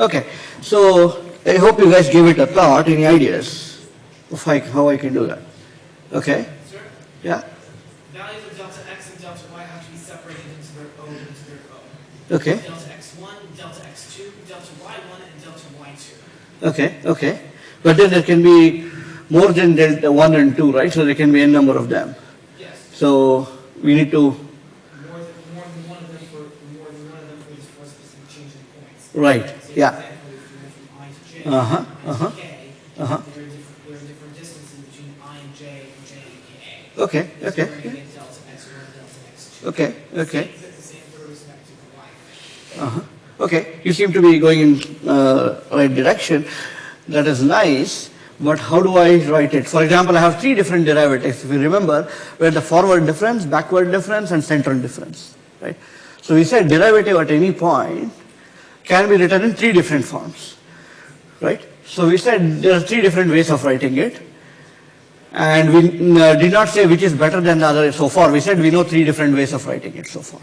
Okay, so I hope you guys give it a thought. Any ideas of I- how I can do that? Okay, Sir, yeah, values of delta x and delta y have to be separated into their own, into their own. okay, Delta x1, delta x2, delta y1, and delta y2. okay, okay. But then there can be more than delta 1 and 2, right? So there can be a number of them. Yes, So we need to, more than, more than one of them for, more than one of them for this for specific change in points. right, yeah. for example, if you went from i to j, Uh-huh, i there are different, there are different distances between i and j and j and k. Okay, okay, we're gonna get delta x1, delta x2. okay, okay. Same, the same for respect to the y. Uh-huh. Okay, you seem to be going in uh, right direction. That is nice, but how do I write it? For example, I have three different derivatives. If you remember, where the forward difference, backward difference, and central difference, right? So we said derivative at any point can be written in three different forms, right? So we said there are three different ways of writing it. And we uh, did not say which is better than the other so far. We said we know three different ways of writing it so far.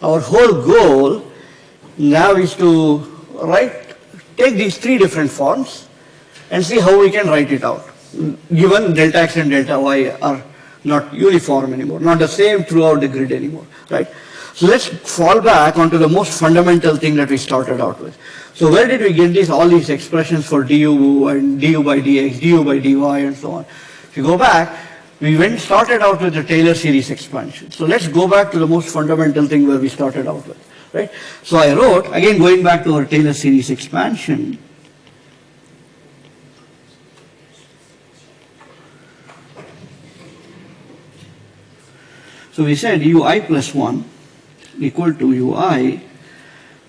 Our whole goal now is to write, take these three different forms and see how we can write it out. Given delta x and delta y are not uniform anymore, not the same throughout the grid anymore, right? So let's fall back onto the most fundamental thing that we started out with. So where did we get these, all these expressions for du and du by dx, du by dy and so on? If you go back, we went, started out with the Taylor series expansion. So let's go back to the most fundamental thing where we started out with, right? So I wrote, again going back to our Taylor series expansion, So we said ui plus 1 equal to ui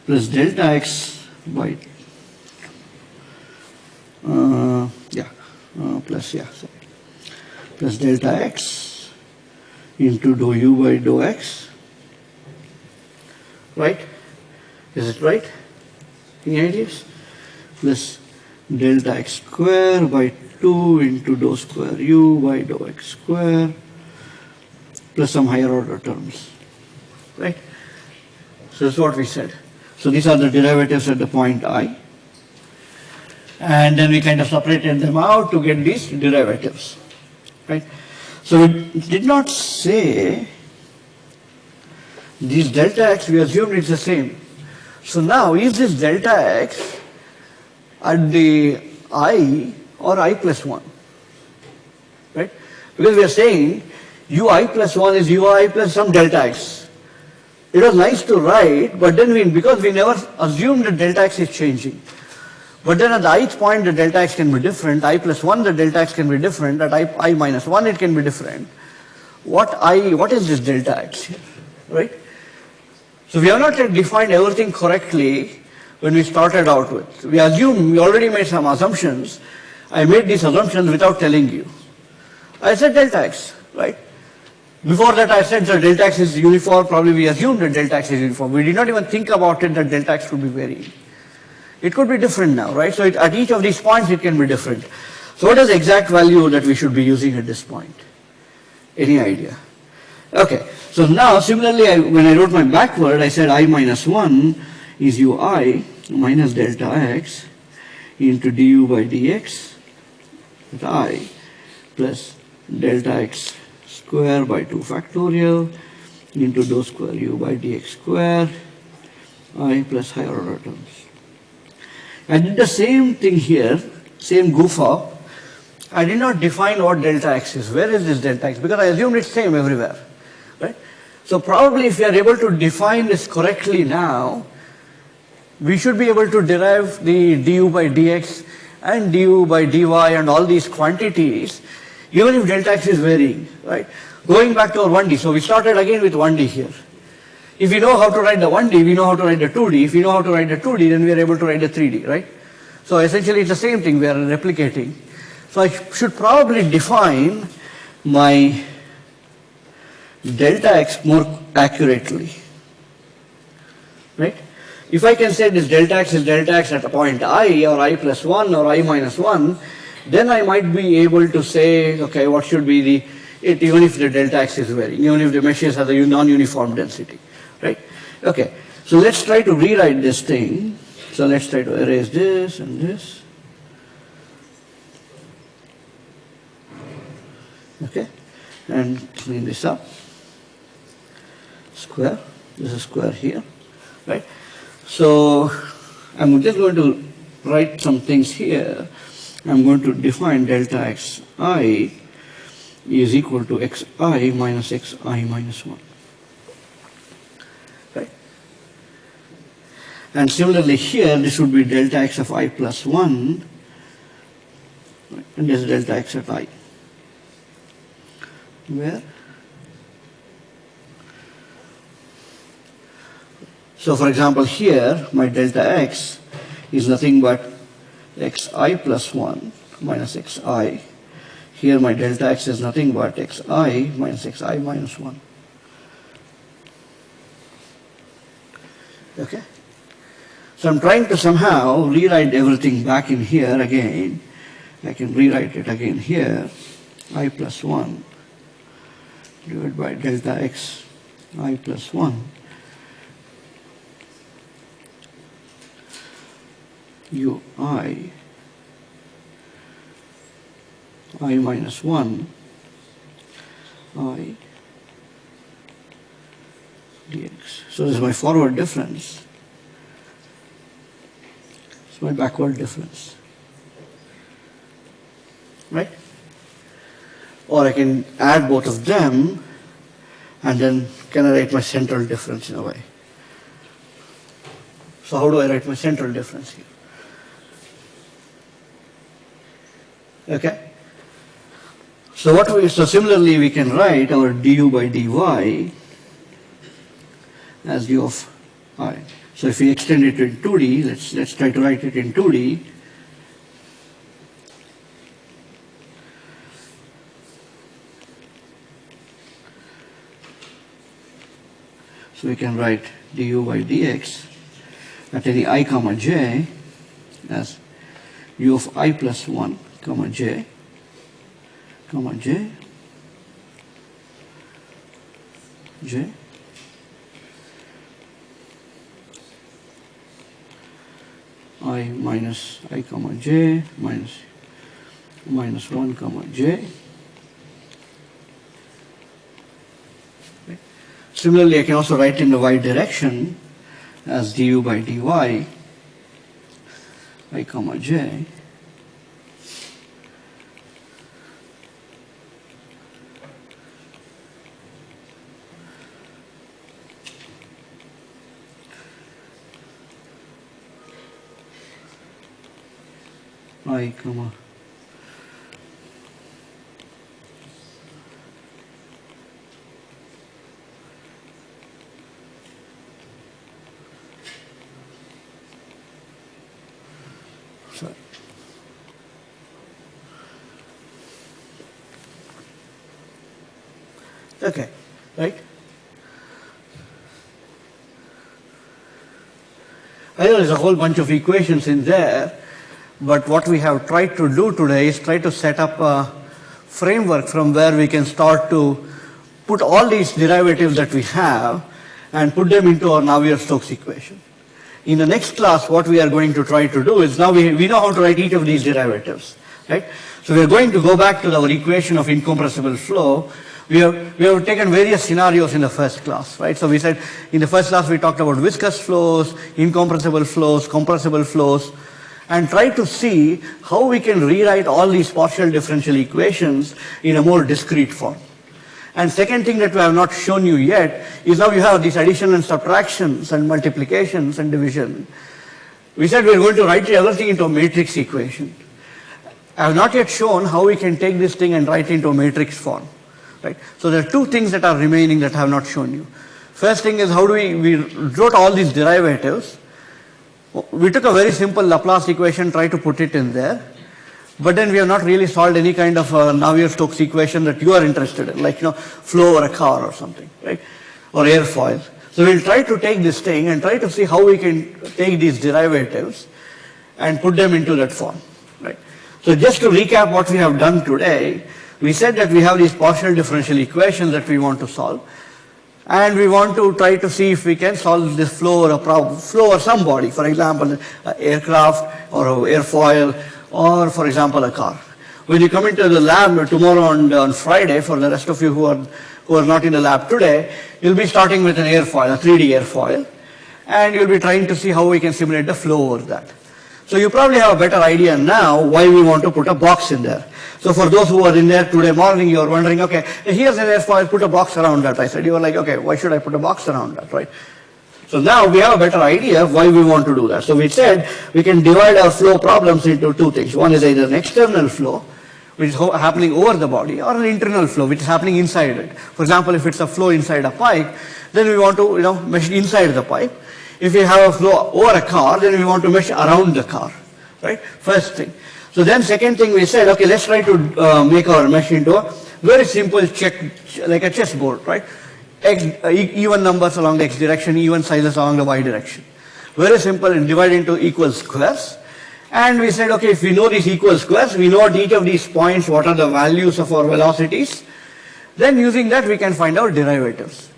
plus delta x by, uh, yeah, uh, plus, yeah, sorry, plus delta x into dou u by dou x, right? Is it right? Any ideas? Plus delta x square by 2 into dou square u by dou x square plus some higher order terms, right? So that's what we said. So these are the derivatives at the point i. And then we kind of separated them out to get these derivatives, right? So we did not say this delta x, we assumed it's the same. So now is this delta x at the i or i plus 1? Right? Because we are saying ui plus 1 is ui plus some delta x. It was nice to write, but then we, because we never assumed that delta x is changing. But then at the ith point, the delta x can be different. i plus 1, the delta x can be different. At i, i minus 1, it can be different. What i, what is this delta x here, right? So we have not yet defined everything correctly when we started out with. We assume, we already made some assumptions. I made these assumptions without telling you. I said delta x, right? Before that I said that delta x is uniform, probably we assumed that delta x is uniform. We did not even think about it that delta x would be varying. It could be different now, right? So it, at each of these points it can be different. So what is the exact value that we should be using at this point? Any idea? Okay, so now similarly I, when I wrote my backward, I said i minus 1 is ui minus delta x into du by dx with i plus delta x square by 2 factorial into dou square u by dx square i plus higher order terms. I did the same thing here, same goof up. I did not define what delta x is. Where is this delta x? Because I assumed it's same everywhere, right? So probably if we are able to define this correctly now, we should be able to derive the du by dx and du by dy and all these quantities, even if delta x is varying, right? Going back to our 1D, so we started again with 1D here. If we know how to write the 1D, we know how to write the 2D. If we know how to write the 2D, then we are able to write the 3D, right? So essentially it's the same thing, we are replicating. So I should probably define my delta x more accurately, right? If I can say this delta x is delta x at a point i or i plus 1 or i minus 1, then I might be able to say, okay, what should be the, it, even if the delta x is varying, even if the meshes has a non-uniform density, right? Okay, so let's try to rewrite this thing So let's try to erase this and this. Okay, and clean this up. Square, this is square here, right? So I'm just going to write some things here. I'm going to define delta xi is equal to xi minus xi minus 1. Right? And similarly here, this would be delta x of i plus 1, right? and this is delta x at i. Where? So for example, here, my delta x is nothing but xi plus 1 minus xi. Here my delta x is nothing but xi minus xi minus 1. Okay? So I'm trying to somehow rewrite everything back in here again. I can rewrite it again here. i plus 1 divided by delta x i plus 1 u i i minus 1 i dx. So this is my forward difference. It's my backward difference. Right? Or I can add both of them and then can I write my central difference in a way. So how do I write my central difference here? Okay? So what we, so similarly we can write our du by dy as u of i. So if we extend it in 2d, let's, let's try to write it in 2d. So we can write du by dx at any i comma j as u of i plus 1 comma j comma j j i minus i comma j minus minus 1 comma j Similarly, I can also write in the y direction as du by dy. I comma j Okay, right? I know there's a whole bunch of equations in there, but what we have tried to do today is try to set up a framework from where we can start to put all these derivatives that we have and put them into our Navier-Stokes equation. In the next class, what we are going to try to do is now we, we know how to write each of these derivatives, right? So we are going to go back to our equation of incompressible flow. We have, we have taken various scenarios in the first class, right? So we said in the first class we talked about viscous flows, incompressible flows, compressible flows, and try to see how we can rewrite all these partial differential equations in a more discrete form. And second thing that we have not shown you yet is now you have these addition and subtractions and multiplications and division. We said we are going to write everything into a matrix equation. I have not yet shown how we can take this thing and write it into a matrix form. Right? So there are two things that are remaining that I have not shown you. First thing is how do we, we wrote all these derivatives. We took a very simple Laplace equation, try to put it in there. But then we have not really solved any kind of uh, Navier-Stokes equation that you are interested in, like, you know, flow or a car or something, right? Or airfoil. So we'll try to take this thing and try to see how we can take these derivatives and put them into that form, right? So just to recap what we have done today, we said that we have these partial differential equations that we want to solve. And we want to try to see if we can solve this flow or a problem, flow or for example, an aircraft or an airfoil, or for example, a car. When you come into the lab tomorrow on, uh, on Friday, for the rest of you who are, who are not in the lab today, you'll be starting with an airfoil, a 3D airfoil, and you'll be trying to see how we can simulate the flow over that. So you probably have a better idea now why we want to put a box in there. So for those who are in there today morning, you're wondering, okay, here's an airfoil, put a box around that. I said, you were like, okay, why should I put a box around that, right? So now we have a better idea of why we want to do that. So we said we can divide our flow problems into two things. One is either an external flow, which is happening over the body, or an internal flow, which is happening inside it. For example, if it's a flow inside a pipe, then we want to, you know, measure inside the pipe. If we have a flow over a car, then we want to measure around the car, right? First thing. So then second thing we said, okay, let's try to uh, make our mesh into a very simple check, like a chessboard, right? X, uh, even numbers along the x direction, even sizes along the y direction. Very simple and divide into equal squares. And we said, okay, if we know these equal squares, we know at each of these points what are the values of our velocities. Then using that, we can find our derivatives.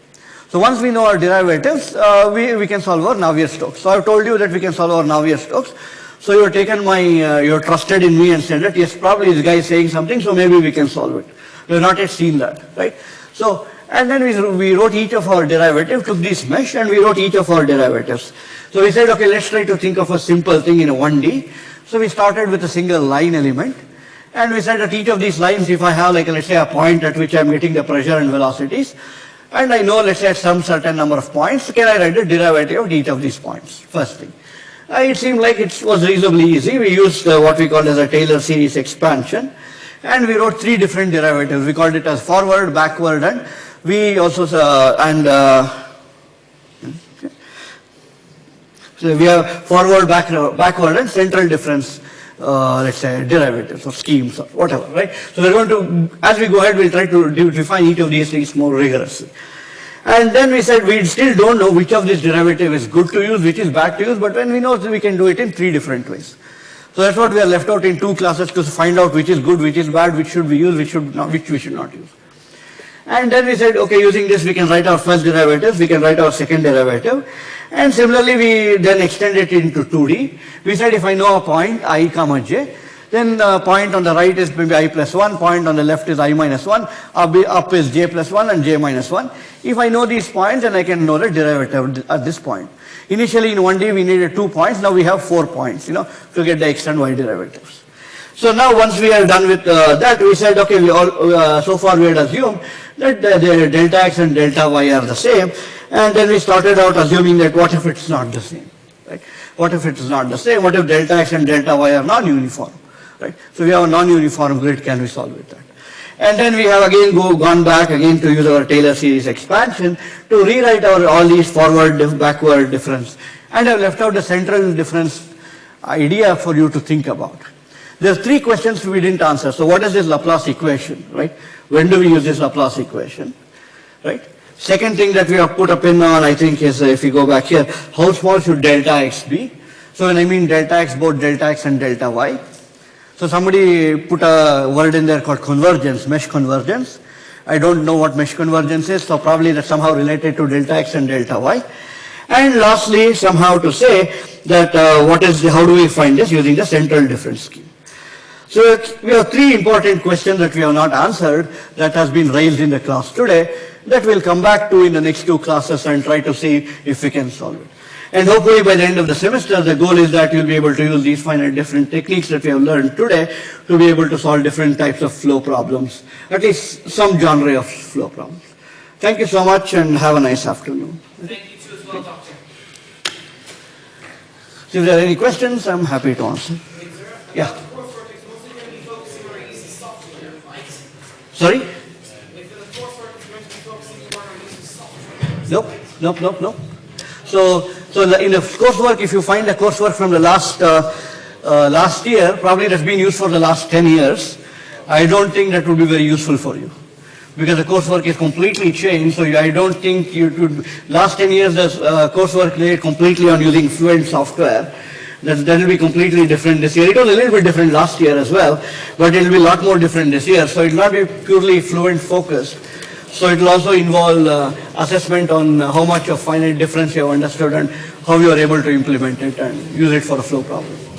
So once we know our derivatives, uh, we, we can solve our Navier-Stokes. So I've told you that we can solve our Navier-Stokes. So you've taken my, uh, you're trusted in me and said that, yes, probably this guy is saying something, so maybe we can solve it. We've not yet seen that, right? So, and then we, we wrote each of our derivatives, took this mesh and we wrote each of our derivatives. So we said, okay, let's try to think of a simple thing in a 1D. So we started with a single line element. And we said that each of these lines, if I have like, let's say a point at which I'm getting the pressure and velocities, and I know, let's say at some certain number of points, can I write the derivative of each of these points? First thing. Uh, it seemed like it was reasonably easy. We used uh, what we call as a Taylor series expansion. And we wrote three different derivatives. We called it as forward, backward, and we also, uh, and uh, so we have forward, back, backward, and central difference, uh, let's say, derivatives or schemes or whatever, right? So we're going to, as we go ahead, we'll try to define each of these things more rigorously. And then we said we still don't know which of these derivative is good to use, which is bad to use, but when we know, we can do it in three different ways. So that's what we are left out in two classes to find out which is good, which is bad, which should we use, which should not, which we should not use. And then we said, okay, using this we can write our first derivative, we can write our second derivative. And similarly, we then extend it into 2D. We said if I know a point, i comma j, then the point on the right is maybe i plus 1, point on the left is i minus 1, up, up is j plus 1 and j minus 1. If I know these points, then I can know the derivative at this point. Initially in 1D we needed two points, now we have four points, you know, to get the x and y derivatives. So now once we are done with uh, that, we said, okay, we all, uh, so far we had assumed that the, the delta x and delta y are the same, and then we started out assuming that what if it's not the same, right? What if it's not the same? What if delta x and delta y are non-uniform, right? So we have a non-uniform grid, can we solve with that? And then we have again go, gone back again to use our Taylor series expansion to rewrite our all these forward, backward difference. And I've left out the central difference idea for you to think about. There's three questions we didn't answer. So what is this Laplace equation, right? When do we use this Laplace equation, right? Second thing that we have put a pin on, I think, is uh, if you go back here, how small should delta x be? So when I mean delta x, both delta x and delta y. So somebody put a word in there called convergence, mesh convergence. I don't know what mesh convergence is, so probably that's somehow related to delta x and delta y. And lastly, somehow to say that uh, what is the, how do we find this using the central difference scheme. So we have three important questions that we have not answered that has been raised in the class today that we'll come back to in the next two classes and try to see if we can solve it. And hopefully by the end of the semester, the goal is that you'll be able to use these finite different techniques that we have learned today to be able to solve different types of flow problems, at least some genre of flow problems. Thank you so much and have a nice afternoon. Thank you too as well, Doctor. So if there are any questions, I'm happy to answer. Yeah. about the coursework is mostly going to be focusing on our using software, right? Sorry? If the coursework is going to be focusing more on using software. Nope, nope, nope, nope. So, so the- in the coursework, if you find the coursework from the last, uh, uh, last year, probably that's been used for the last 10 years, I don't think that would be very useful for you. Because the coursework is completely changed, so you- I don't think you could, last 10 years, the uh, coursework laid completely on using Fluent software. That, that will be completely different this year. It was a little bit different last year as well, but it will be a lot more different this year, so it will not be purely Fluent focused. So it will also involve uh, assessment on how much of finite difference you have understood and how you are able to implement it and use it for a flow problem.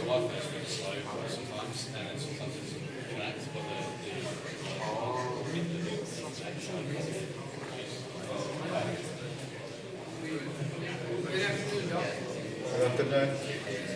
a lot slow sometimes, and then sometimes it's but the, the, the, the, the Good afternoon, Doc. Good afternoon.